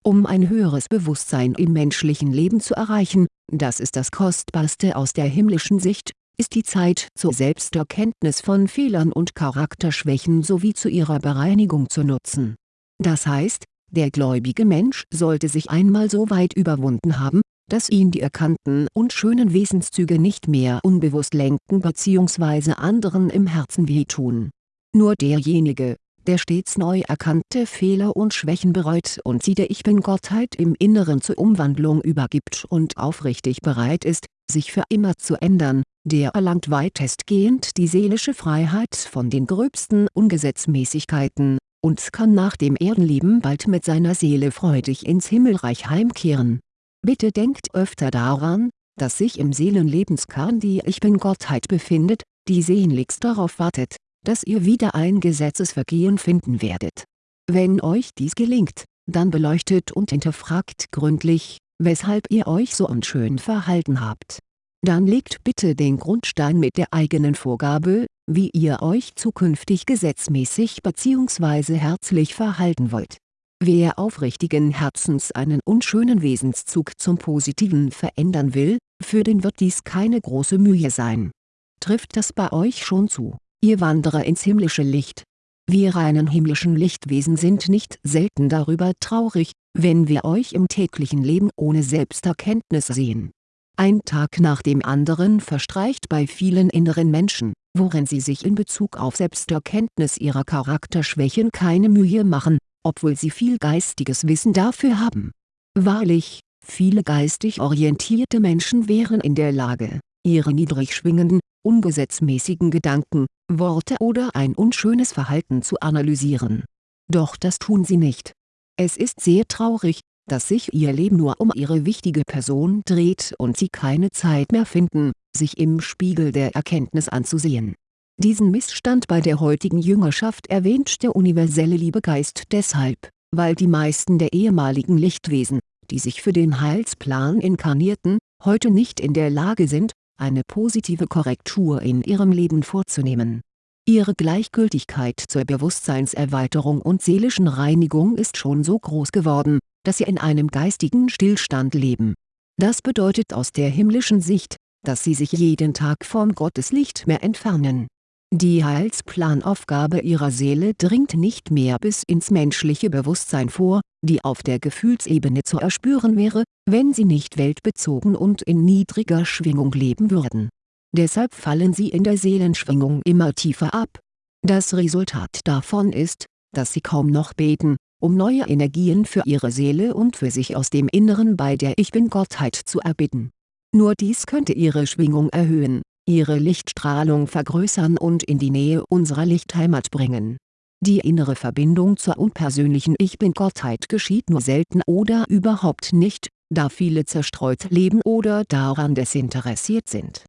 Um ein höheres Bewusstsein im menschlichen Leben zu erreichen, das ist das Kostbarste aus der himmlischen Sicht, ist die Zeit zur Selbsterkenntnis von Fehlern und Charakterschwächen sowie zu ihrer Bereinigung zu nutzen. Das heißt, der gläubige Mensch sollte sich einmal so weit überwunden haben, dass ihn die erkannten und schönen Wesenszüge nicht mehr unbewusst lenken bzw. anderen im Herzen wehtun. Nur derjenige, der stets neu erkannte Fehler und Schwächen bereut und sie der Ich-Bin-Gottheit im Inneren zur Umwandlung übergibt und aufrichtig bereit ist, sich für immer zu ändern, der erlangt weitestgehend die seelische Freiheit von den gröbsten Ungesetzmäßigkeiten, und kann nach dem Erdenleben bald mit seiner Seele freudig ins Himmelreich heimkehren. Bitte denkt öfter daran, dass sich im Seelenlebenskern die Ich Bin-Gottheit befindet, die sehnlichst darauf wartet, dass ihr wieder ein Gesetzesvergehen finden werdet. Wenn euch dies gelingt, dann beleuchtet und hinterfragt gründlich, weshalb ihr euch so unschön verhalten habt. Dann legt bitte den Grundstein mit der eigenen Vorgabe, wie ihr euch zukünftig gesetzmäßig bzw. herzlich verhalten wollt. Wer aufrichtigen Herzens einen unschönen Wesenszug zum Positiven verändern will, für den wird dies keine große Mühe sein. Trifft das bei euch schon zu ihr Wanderer ins himmlische Licht. Wir reinen himmlischen Lichtwesen sind nicht selten darüber traurig, wenn wir euch im täglichen Leben ohne Selbsterkenntnis sehen. Ein Tag nach dem anderen verstreicht bei vielen inneren Menschen, worin sie sich in Bezug auf Selbsterkenntnis ihrer Charakterschwächen keine Mühe machen, obwohl sie viel geistiges Wissen dafür haben. Wahrlich, viele geistig orientierte Menschen wären in der Lage, ihre niedrig schwingenden, ungesetzmäßigen Gedanken, Worte oder ein unschönes Verhalten zu analysieren. Doch das tun sie nicht. Es ist sehr traurig, dass sich ihr Leben nur um ihre wichtige Person dreht und sie keine Zeit mehr finden, sich im Spiegel der Erkenntnis anzusehen. Diesen Missstand bei der heutigen Jüngerschaft erwähnt der universelle Liebegeist deshalb, weil die meisten der ehemaligen Lichtwesen, die sich für den Heilsplan inkarnierten, heute nicht in der Lage sind, eine positive Korrektur in ihrem Leben vorzunehmen. Ihre Gleichgültigkeit zur Bewusstseinserweiterung und seelischen Reinigung ist schon so groß geworden, dass sie in einem geistigen Stillstand leben. Das bedeutet aus der himmlischen Sicht, dass sie sich jeden Tag vom Gotteslicht mehr entfernen die Heilsplanaufgabe ihrer Seele dringt nicht mehr bis ins menschliche Bewusstsein vor, die auf der Gefühlsebene zu erspüren wäre, wenn sie nicht weltbezogen und in niedriger Schwingung leben würden. Deshalb fallen sie in der Seelenschwingung immer tiefer ab. Das Resultat davon ist, dass sie kaum noch beten, um neue Energien für ihre Seele und für sich aus dem Inneren bei der Ich-Bin-Gottheit zu erbitten. Nur dies könnte ihre Schwingung erhöhen ihre Lichtstrahlung vergrößern und in die Nähe unserer Lichtheimat bringen. Die innere Verbindung zur unpersönlichen Ich-Bin-Gottheit geschieht nur selten oder überhaupt nicht, da viele zerstreut leben oder daran desinteressiert sind.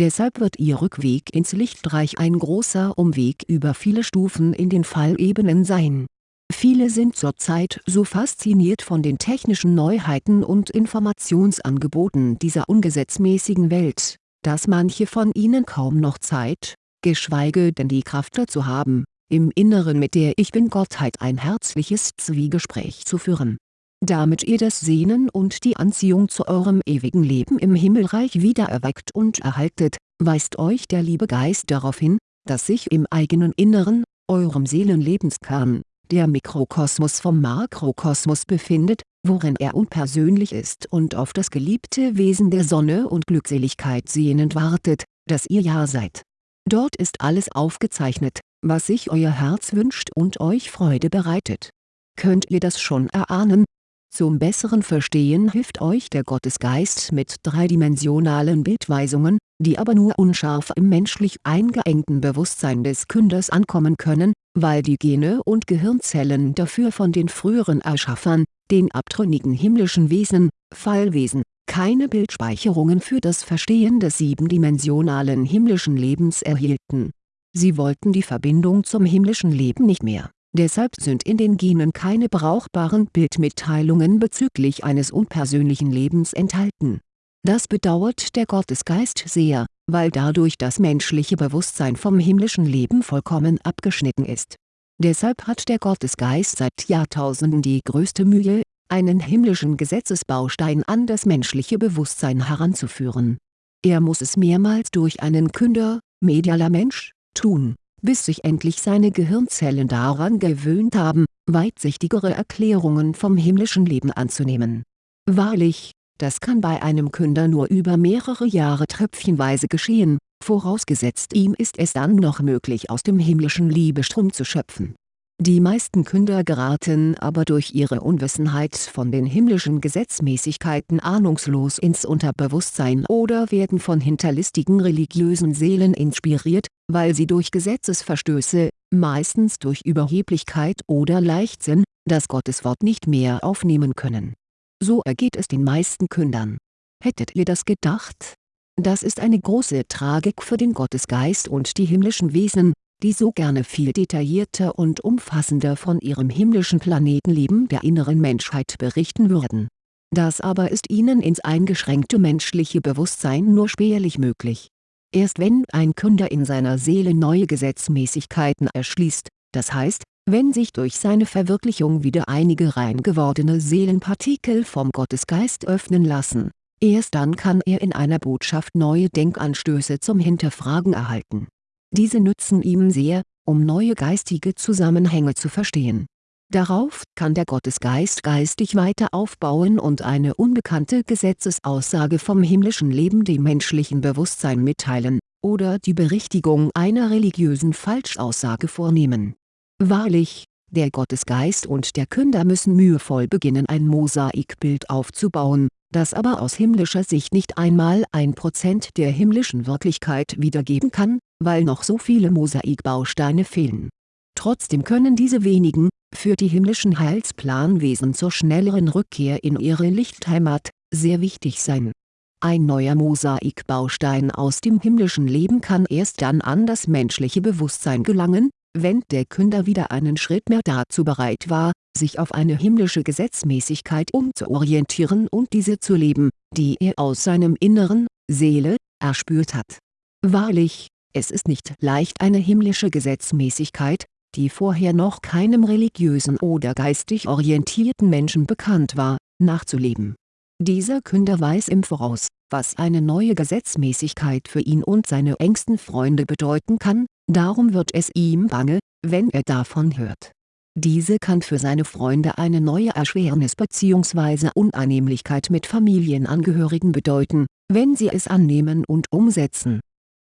Deshalb wird ihr Rückweg ins Lichtreich ein großer Umweg über viele Stufen in den Fallebenen sein. Viele sind zurzeit so fasziniert von den technischen Neuheiten und Informationsangeboten dieser ungesetzmäßigen Welt, dass manche von ihnen kaum noch Zeit, geschweige denn die Kraft dazu haben, im Inneren mit der Ich-Bin-Gottheit ein herzliches Zwiegespräch zu führen. Damit ihr das Sehnen und die Anziehung zu eurem ewigen Leben im Himmelreich wiedererweckt und erhaltet, weist euch der liebe Geist darauf hin, dass sich im eigenen Inneren, eurem Seelenlebenskern, der Mikrokosmos vom Makrokosmos befindet, worin er unpersönlich ist und auf das geliebte Wesen der Sonne und Glückseligkeit sehnend wartet, das ihr ja seid. Dort ist alles aufgezeichnet, was sich euer Herz wünscht und euch Freude bereitet. Könnt ihr das schon erahnen? Zum besseren Verstehen hilft euch der Gottesgeist mit dreidimensionalen Bildweisungen, die aber nur unscharf im menschlich eingeengten Bewusstsein des Künders ankommen können, weil die Gene und Gehirnzellen dafür von den früheren Erschaffern, den abtrünnigen himmlischen Wesen, Fallwesen, keine Bildspeicherungen für das Verstehen des siebendimensionalen himmlischen Lebens erhielten. Sie wollten die Verbindung zum himmlischen Leben nicht mehr, deshalb sind in den Genen keine brauchbaren Bildmitteilungen bezüglich eines unpersönlichen Lebens enthalten. Das bedauert der Gottesgeist sehr, weil dadurch das menschliche Bewusstsein vom himmlischen Leben vollkommen abgeschnitten ist. Deshalb hat der Gottesgeist seit Jahrtausenden die größte Mühe, einen himmlischen Gesetzesbaustein an das menschliche Bewusstsein heranzuführen. Er muss es mehrmals durch einen Künder, medialer Mensch, tun, bis sich endlich seine Gehirnzellen daran gewöhnt haben, weitsichtigere Erklärungen vom himmlischen Leben anzunehmen. Wahrlich, das kann bei einem Künder nur über mehrere Jahre tröpfchenweise geschehen, vorausgesetzt ihm ist es dann noch möglich aus dem himmlischen Liebestrom zu schöpfen. Die meisten Künder geraten aber durch ihre Unwissenheit von den himmlischen Gesetzmäßigkeiten ahnungslos ins Unterbewusstsein oder werden von hinterlistigen religiösen Seelen inspiriert, weil sie durch Gesetzesverstöße, meistens durch Überheblichkeit oder Leichtsinn, das Gotteswort nicht mehr aufnehmen können. So ergeht es den meisten Kündern. Hättet ihr das gedacht? Das ist eine große Tragik für den Gottesgeist und die himmlischen Wesen, die so gerne viel detaillierter und umfassender von ihrem himmlischen Planetenleben der inneren Menschheit berichten würden. Das aber ist ihnen ins eingeschränkte menschliche Bewusstsein nur spärlich möglich. Erst wenn ein Künder in seiner Seele neue Gesetzmäßigkeiten erschließt, das heißt, wenn sich durch seine Verwirklichung wieder einige rein gewordene Seelenpartikel vom Gottesgeist öffnen lassen, erst dann kann er in einer Botschaft neue Denkanstöße zum Hinterfragen erhalten diese nützen ihm sehr, um neue geistige Zusammenhänge zu verstehen. Darauf kann der Gottesgeist geistig weiter aufbauen und eine unbekannte Gesetzesaussage vom himmlischen Leben dem menschlichen Bewusstsein mitteilen, oder die Berichtigung einer religiösen Falschaussage vornehmen. Wahrlich, der Gottesgeist und der Künder müssen mühevoll beginnen ein Mosaikbild aufzubauen, das aber aus himmlischer Sicht nicht einmal ein Prozent der himmlischen Wirklichkeit wiedergeben kann, weil noch so viele Mosaikbausteine fehlen. Trotzdem können diese wenigen, für die himmlischen Heilsplanwesen zur schnelleren Rückkehr in ihre Lichtheimat, sehr wichtig sein. Ein neuer Mosaikbaustein aus dem himmlischen Leben kann erst dann an das menschliche Bewusstsein gelangen, wenn der Künder wieder einen Schritt mehr dazu bereit war, sich auf eine himmlische Gesetzmäßigkeit umzuorientieren und diese zu leben, die er aus seinem Inneren, Seele, erspürt hat. Wahrlich, es ist nicht leicht eine himmlische Gesetzmäßigkeit, die vorher noch keinem religiösen oder geistig orientierten Menschen bekannt war, nachzuleben. Dieser Künder weiß im Voraus, was eine neue Gesetzmäßigkeit für ihn und seine engsten Freunde bedeuten kann, darum wird es ihm bange, wenn er davon hört. Diese kann für seine Freunde eine neue Erschwernis bzw. Unannehmlichkeit mit Familienangehörigen bedeuten, wenn sie es annehmen und umsetzen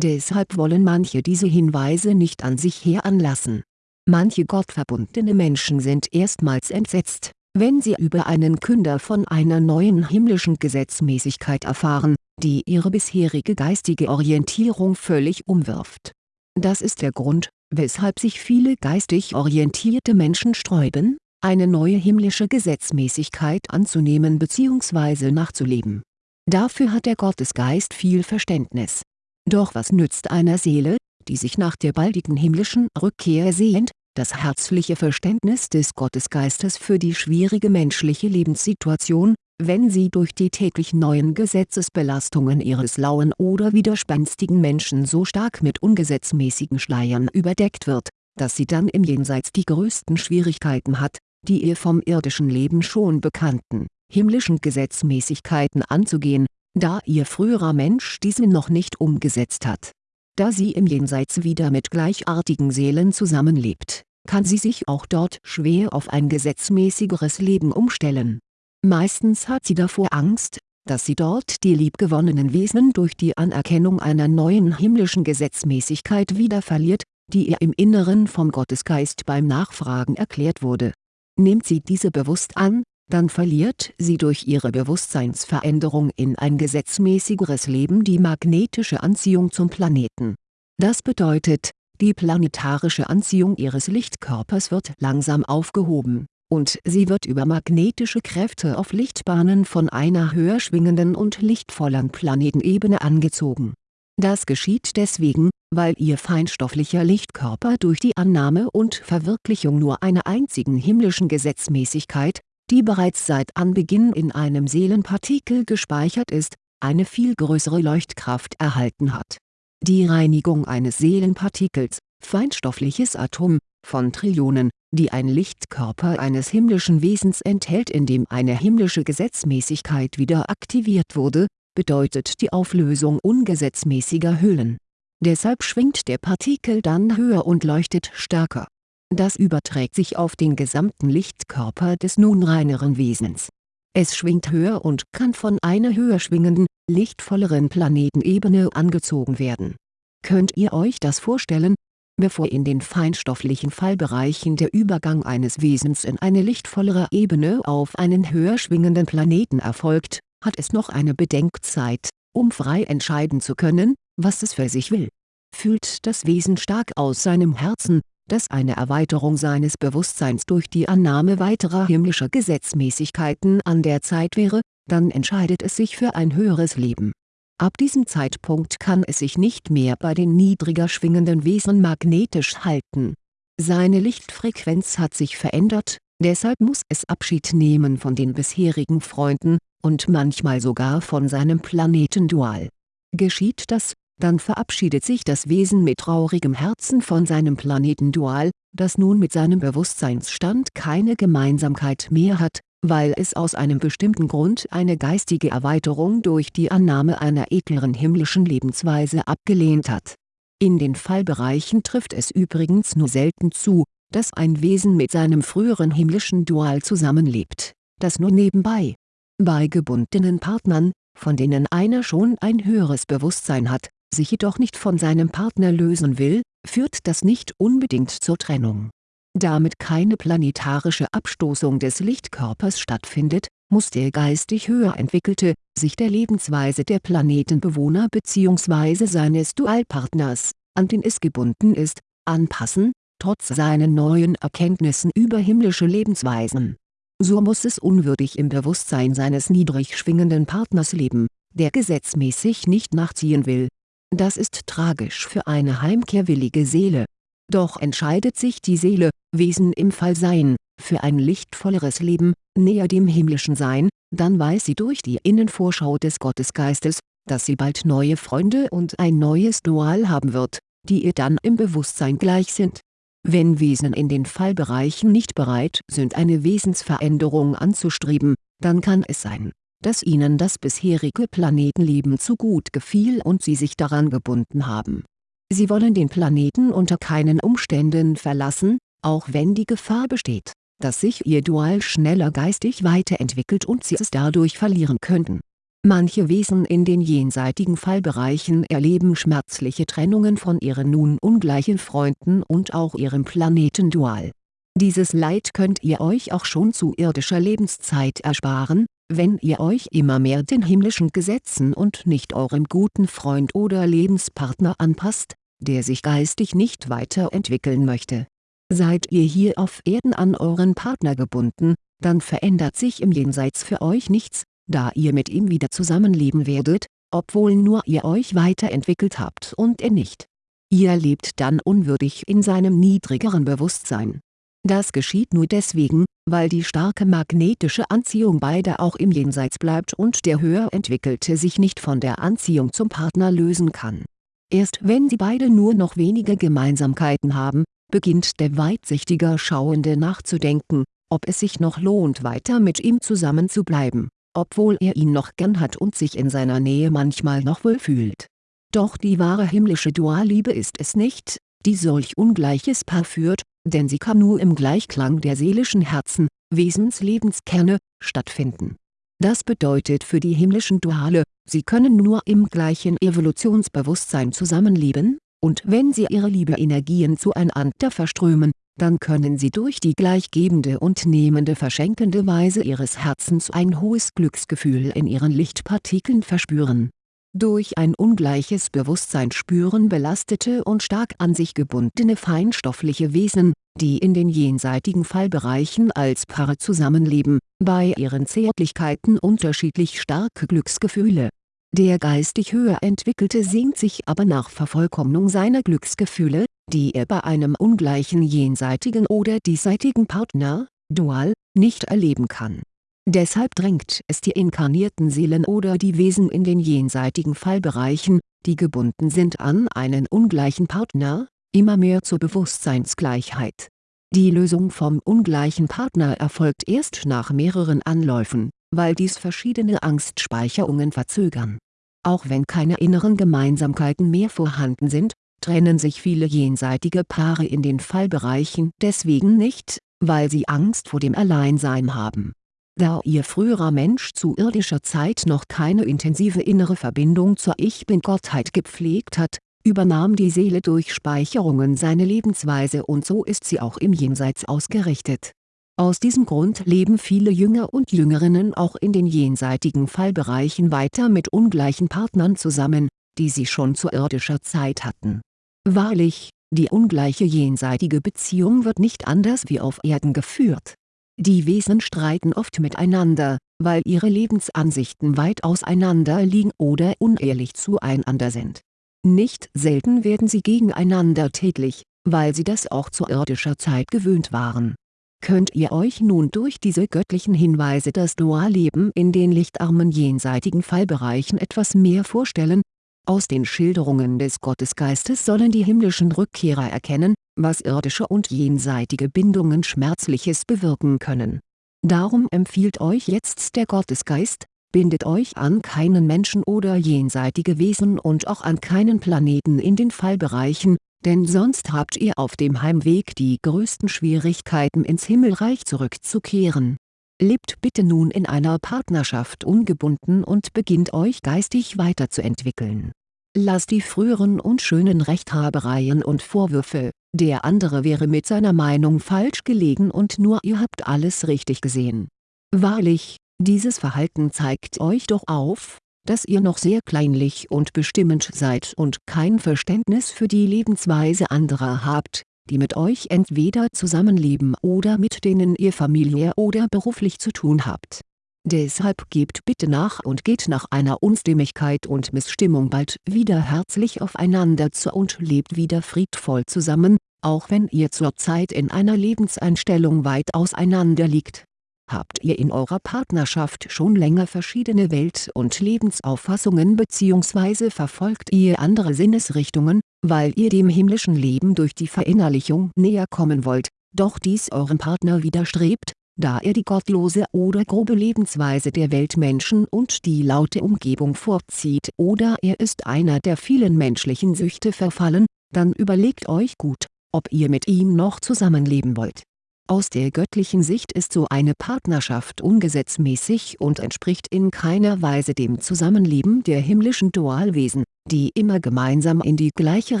Deshalb wollen manche diese Hinweise nicht an sich heranlassen. Manche gottverbundene Menschen sind erstmals entsetzt, wenn sie über einen Künder von einer neuen himmlischen Gesetzmäßigkeit erfahren, die ihre bisherige geistige Orientierung völlig umwirft. Das ist der Grund, weshalb sich viele geistig orientierte Menschen sträuben, eine neue himmlische Gesetzmäßigkeit anzunehmen bzw. nachzuleben. Dafür hat der Gottesgeist viel Verständnis Doch was nützt einer Seele, die sich nach der baldigen himmlischen Rückkehr sehnt, das herzliche Verständnis des Gottesgeistes für die schwierige menschliche Lebenssituation, wenn sie durch die täglich neuen Gesetzesbelastungen ihres lauen oder widerspenstigen Menschen so stark mit ungesetzmäßigen Schleiern überdeckt wird, dass sie dann im Jenseits die größten Schwierigkeiten hat, die ihr vom irdischen Leben schon bekannten, himmlischen Gesetzmäßigkeiten anzugehen, da ihr früherer Mensch diese noch nicht umgesetzt hat. Da sie im Jenseits wieder mit gleichartigen Seelen zusammenlebt, kann sie sich auch dort schwer auf ein gesetzmäßigeres Leben umstellen. Meistens hat sie davor Angst, dass sie dort die liebgewonnenen Wesen durch die Anerkennung einer neuen himmlischen Gesetzmäßigkeit wieder verliert, die ihr im Inneren vom Gottesgeist beim Nachfragen erklärt wurde. Nimmt sie diese bewusst an, dann verliert sie durch ihre Bewusstseinsveränderung in ein gesetzmäßigeres Leben die magnetische Anziehung zum Planeten. Das bedeutet, die planetarische Anziehung ihres Lichtkörpers wird langsam aufgehoben, und sie wird über magnetische Kräfte auf Lichtbahnen von einer höher schwingenden und lichtvolleren Planetenebene angezogen. Das geschieht deswegen, weil ihr feinstofflicher Lichtkörper durch die Annahme und Verwirklichung nur einer einzigen himmlischen Gesetzmäßigkeit, die bereits seit Anbeginn in einem Seelenpartikel gespeichert ist, eine viel größere Leuchtkraft erhalten hat. Die Reinigung eines Seelenpartikels, feinstoffliches Atom, von Trillionen, die ein Lichtkörper eines himmlischen Wesens enthält in dem eine himmlische Gesetzmäßigkeit wieder aktiviert wurde, bedeutet die Auflösung ungesetzmäßiger Hüllen. Deshalb schwingt der Partikel dann höher und leuchtet stärker das überträgt sich auf den gesamten Lichtkörper des nun reineren Wesens. Es schwingt höher und kann von einer höher schwingenden, lichtvolleren Planetenebene angezogen werden. Könnt ihr euch das vorstellen? Bevor in den feinstofflichen Fallbereichen der Übergang eines Wesens in eine lichtvollere Ebene auf einen höher schwingenden Planeten erfolgt, hat es noch eine Bedenkzeit, um frei entscheiden zu können, was es für sich will. Fühlt das Wesen stark aus seinem Herzen, dass eine Erweiterung seines Bewusstseins durch die Annahme weiterer himmlischer Gesetzmäßigkeiten an der Zeit wäre, dann entscheidet es sich für ein höheres Leben. Ab diesem Zeitpunkt kann es sich nicht mehr bei den niedriger schwingenden Wesen magnetisch halten. Seine Lichtfrequenz hat sich verändert, deshalb muss es Abschied nehmen von den bisherigen Freunden, und manchmal sogar von seinem Planetendual. Geschieht das, dann verabschiedet sich das Wesen mit traurigem Herzen von seinem Planetendual, das nun mit seinem Bewusstseinsstand keine Gemeinsamkeit mehr hat, weil es aus einem bestimmten Grund eine geistige Erweiterung durch die Annahme einer edleren himmlischen Lebensweise abgelehnt hat. In den Fallbereichen trifft es übrigens nur selten zu, dass ein Wesen mit seinem früheren himmlischen Dual zusammenlebt, das nur nebenbei. Bei gebundenen Partnern, von denen einer schon ein höheres Bewusstsein hat, sich jedoch nicht von seinem Partner lösen will, führt das nicht unbedingt zur Trennung. Damit keine planetarische Abstoßung des Lichtkörpers stattfindet, muss der geistig höher entwickelte, sich der Lebensweise der Planetenbewohner bzw. seines Dualpartners, an den es gebunden ist, anpassen, trotz seinen neuen Erkenntnissen über himmlische Lebensweisen. So muss es unwürdig im Bewusstsein seines niedrig schwingenden Partners leben, der gesetzmäßig nicht nachziehen will, das ist tragisch für eine heimkehrwillige Seele. Doch entscheidet sich die Seele, Wesen im Fallsein, für ein lichtvolleres Leben, näher dem himmlischen Sein, dann weiß sie durch die Innenvorschau des Gottesgeistes, dass sie bald neue Freunde und ein neues Dual haben wird, die ihr dann im Bewusstsein gleich sind. Wenn Wesen in den Fallbereichen nicht bereit sind eine Wesensveränderung anzustreben, dann kann es sein, dass ihnen das bisherige Planetenleben zu gut gefiel und sie sich daran gebunden haben. Sie wollen den Planeten unter keinen Umständen verlassen, auch wenn die Gefahr besteht, dass sich ihr Dual schneller geistig weiterentwickelt und sie es dadurch verlieren könnten. Manche Wesen in den jenseitigen Fallbereichen erleben schmerzliche Trennungen von ihren nun ungleichen Freunden und auch ihrem Planetendual. Dieses Leid könnt ihr euch auch schon zu irdischer Lebenszeit ersparen, wenn ihr euch immer mehr den himmlischen Gesetzen und nicht eurem guten Freund oder Lebenspartner anpasst, der sich geistig nicht weiterentwickeln möchte. Seid ihr hier auf Erden an euren Partner gebunden, dann verändert sich im Jenseits für euch nichts, da ihr mit ihm wieder zusammenleben werdet, obwohl nur ihr euch weiterentwickelt habt und er nicht. Ihr lebt dann unwürdig in seinem niedrigeren Bewusstsein. Das geschieht nur deswegen, weil die starke magnetische Anziehung beider auch im Jenseits bleibt und der höher entwickelte sich nicht von der Anziehung zum Partner lösen kann. Erst wenn sie beide nur noch wenige Gemeinsamkeiten haben, beginnt der weitsichtiger Schauende nachzudenken, ob es sich noch lohnt weiter mit ihm zusammen zu bleiben, obwohl er ihn noch gern hat und sich in seiner Nähe manchmal noch wohl fühlt. Doch die wahre himmlische Dualliebe ist es nicht, die solch ungleiches Paar führt, denn sie kann nur im Gleichklang der seelischen Herzen, Wesenslebenskerne, stattfinden. Das bedeutet für die himmlischen Duale, sie können nur im gleichen Evolutionsbewusstsein zusammenleben, und wenn sie ihre Liebe-Energien zueinander verströmen, dann können sie durch die gleichgebende und nehmende verschenkende Weise ihres Herzens ein hohes Glücksgefühl in ihren Lichtpartikeln verspüren durch ein ungleiches Bewusstsein spüren belastete und stark an sich gebundene feinstoffliche Wesen, die in den jenseitigen Fallbereichen als Paare zusammenleben, bei ihren Zärtlichkeiten unterschiedlich starke Glücksgefühle. Der geistig höher entwickelte sehnt sich aber nach Vervollkommnung seiner Glücksgefühle, die er bei einem ungleichen jenseitigen oder diesseitigen Partner, Dual, nicht erleben kann Deshalb drängt es die inkarnierten Seelen oder die Wesen in den jenseitigen Fallbereichen, die gebunden sind an einen ungleichen Partner, immer mehr zur Bewusstseinsgleichheit. Die Lösung vom ungleichen Partner erfolgt erst nach mehreren Anläufen, weil dies verschiedene Angstspeicherungen verzögern. Auch wenn keine inneren Gemeinsamkeiten mehr vorhanden sind, trennen sich viele jenseitige Paare in den Fallbereichen deswegen nicht, weil sie Angst vor dem Alleinsein haben da ihr früherer Mensch zu irdischer Zeit noch keine intensive innere Verbindung zur Ich-Bin-Gottheit gepflegt hat, übernahm die Seele durch Speicherungen seine Lebensweise und so ist sie auch im Jenseits ausgerichtet. Aus diesem Grund leben viele Jünger und Jüngerinnen auch in den jenseitigen Fallbereichen weiter mit ungleichen Partnern zusammen, die sie schon zu irdischer Zeit hatten. Wahrlich, die ungleiche jenseitige Beziehung wird nicht anders wie auf Erden geführt die Wesen streiten oft miteinander, weil ihre Lebensansichten weit auseinander liegen oder unehrlich zueinander sind. Nicht selten werden sie gegeneinander tätlich, weil sie das auch zu irdischer Zeit gewöhnt waren. Könnt ihr euch nun durch diese göttlichen Hinweise das Dualleben in den lichtarmen jenseitigen Fallbereichen etwas mehr vorstellen aus den Schilderungen des Gottesgeistes sollen die himmlischen Rückkehrer erkennen, was irdische und jenseitige Bindungen Schmerzliches bewirken können. Darum empfiehlt euch jetzt der Gottesgeist, bindet euch an keinen Menschen oder jenseitige Wesen und auch an keinen Planeten in den Fallbereichen, denn sonst habt ihr auf dem Heimweg die größten Schwierigkeiten ins Himmelreich zurückzukehren. Lebt bitte nun in einer Partnerschaft ungebunden und beginnt euch geistig weiterzuentwickeln. Lasst die früheren und schönen Rechthabereien und Vorwürfe, der andere wäre mit seiner Meinung falsch gelegen und nur ihr habt alles richtig gesehen. Wahrlich, dieses Verhalten zeigt euch doch auf, dass ihr noch sehr kleinlich und bestimmend seid und kein Verständnis für die Lebensweise anderer habt, die mit euch entweder zusammenleben oder mit denen ihr familiär oder beruflich zu tun habt. Deshalb gebt bitte nach und geht nach einer Unstimmigkeit und Missstimmung bald wieder herzlich aufeinander zu und lebt wieder friedvoll zusammen, auch wenn ihr zurzeit in einer Lebenseinstellung weit auseinander liegt. Habt ihr in eurer Partnerschaft schon länger verschiedene Welt- und Lebensauffassungen bzw. verfolgt ihr andere Sinnesrichtungen, weil ihr dem himmlischen Leben durch die Verinnerlichung näher kommen wollt, doch dies eurem Partner widerstrebt, da er die gottlose oder grobe Lebensweise der Weltmenschen und die laute Umgebung vorzieht oder er ist einer der vielen menschlichen Süchte verfallen, dann überlegt euch gut, ob ihr mit ihm noch zusammenleben wollt. Aus der göttlichen Sicht ist so eine Partnerschaft ungesetzmäßig und entspricht in keiner Weise dem Zusammenleben der himmlischen Dualwesen, die immer gemeinsam in die gleiche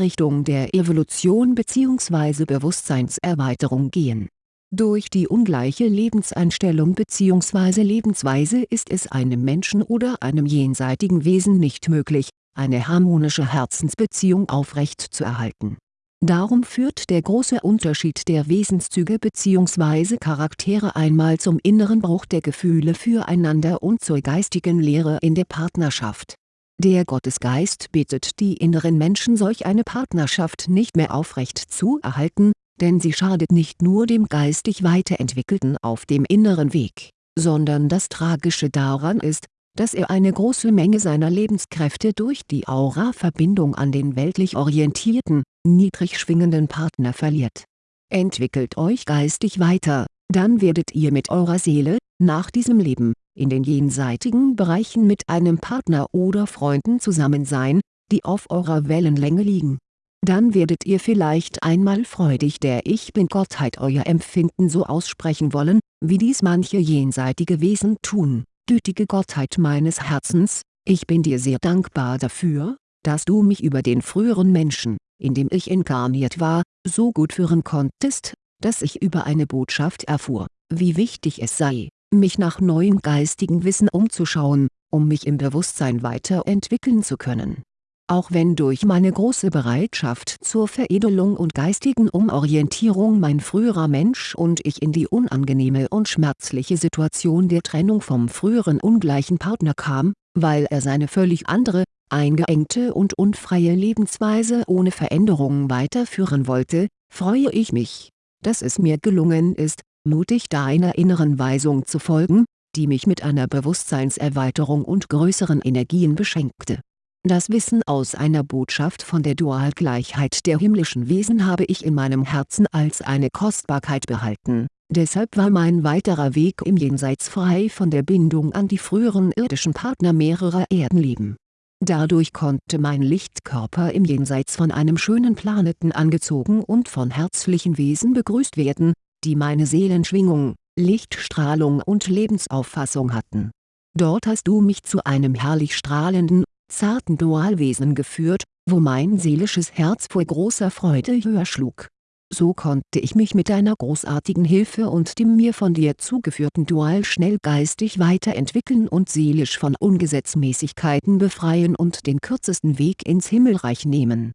Richtung der Evolution bzw. Bewusstseinserweiterung gehen. Durch die ungleiche Lebenseinstellung bzw. Lebensweise ist es einem Menschen oder einem jenseitigen Wesen nicht möglich, eine harmonische Herzensbeziehung aufrecht zu erhalten Darum führt der große Unterschied der Wesenszüge bzw. Charaktere einmal zum inneren Bruch der Gefühle füreinander und zur geistigen Leere in der Partnerschaft. Der Gottesgeist bittet die inneren Menschen solch eine Partnerschaft nicht mehr aufrecht zu erhalten, denn sie schadet nicht nur dem geistig Weiterentwickelten auf dem inneren Weg, sondern das Tragische daran ist, dass er eine große Menge seiner Lebenskräfte durch die Aura-Verbindung an den weltlich orientierten, niedrig schwingenden Partner verliert. Entwickelt euch geistig weiter, dann werdet ihr mit eurer Seele, nach diesem Leben, in den jenseitigen Bereichen mit einem Partner oder Freunden zusammen sein, die auf eurer Wellenlänge liegen. Dann werdet ihr vielleicht einmal freudig der Ich Bin-Gottheit euer Empfinden so aussprechen wollen, wie dies manche jenseitige Wesen tun gütige Gottheit meines Herzens, ich bin dir sehr dankbar dafür, dass du mich über den früheren Menschen, in dem ich inkarniert war, so gut führen konntest, dass ich über eine Botschaft erfuhr, wie wichtig es sei, mich nach neuem geistigen Wissen umzuschauen, um mich im Bewusstsein weiterentwickeln zu können. Auch wenn durch meine große Bereitschaft zur Veredelung und geistigen Umorientierung mein früherer Mensch und ich in die unangenehme und schmerzliche Situation der Trennung vom früheren ungleichen Partner kam, weil er seine völlig andere, eingeengte und unfreie Lebensweise ohne Veränderung weiterführen wollte, freue ich mich, dass es mir gelungen ist, mutig deiner inneren Weisung zu folgen, die mich mit einer Bewusstseinserweiterung und größeren Energien beschenkte das Wissen aus einer Botschaft von der Dualgleichheit der himmlischen Wesen habe ich in meinem Herzen als eine Kostbarkeit behalten, deshalb war mein weiterer Weg im Jenseits frei von der Bindung an die früheren irdischen Partner mehrerer Erdenleben. Dadurch konnte mein Lichtkörper im Jenseits von einem schönen Planeten angezogen und von herzlichen Wesen begrüßt werden, die meine Seelenschwingung, Lichtstrahlung und Lebensauffassung hatten. Dort hast du mich zu einem herrlich strahlenden zarten Dualwesen geführt, wo mein seelisches Herz vor großer Freude höher schlug. So konnte ich mich mit deiner großartigen Hilfe und dem mir von dir zugeführten Dual schnell geistig weiterentwickeln und seelisch von Ungesetzmäßigkeiten befreien und den kürzesten Weg ins Himmelreich nehmen.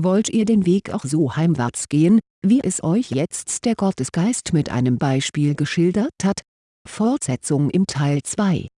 Wollt ihr den Weg auch so heimwärts gehen, wie es euch jetzt der Gottesgeist mit einem Beispiel geschildert hat? Fortsetzung im Teil 2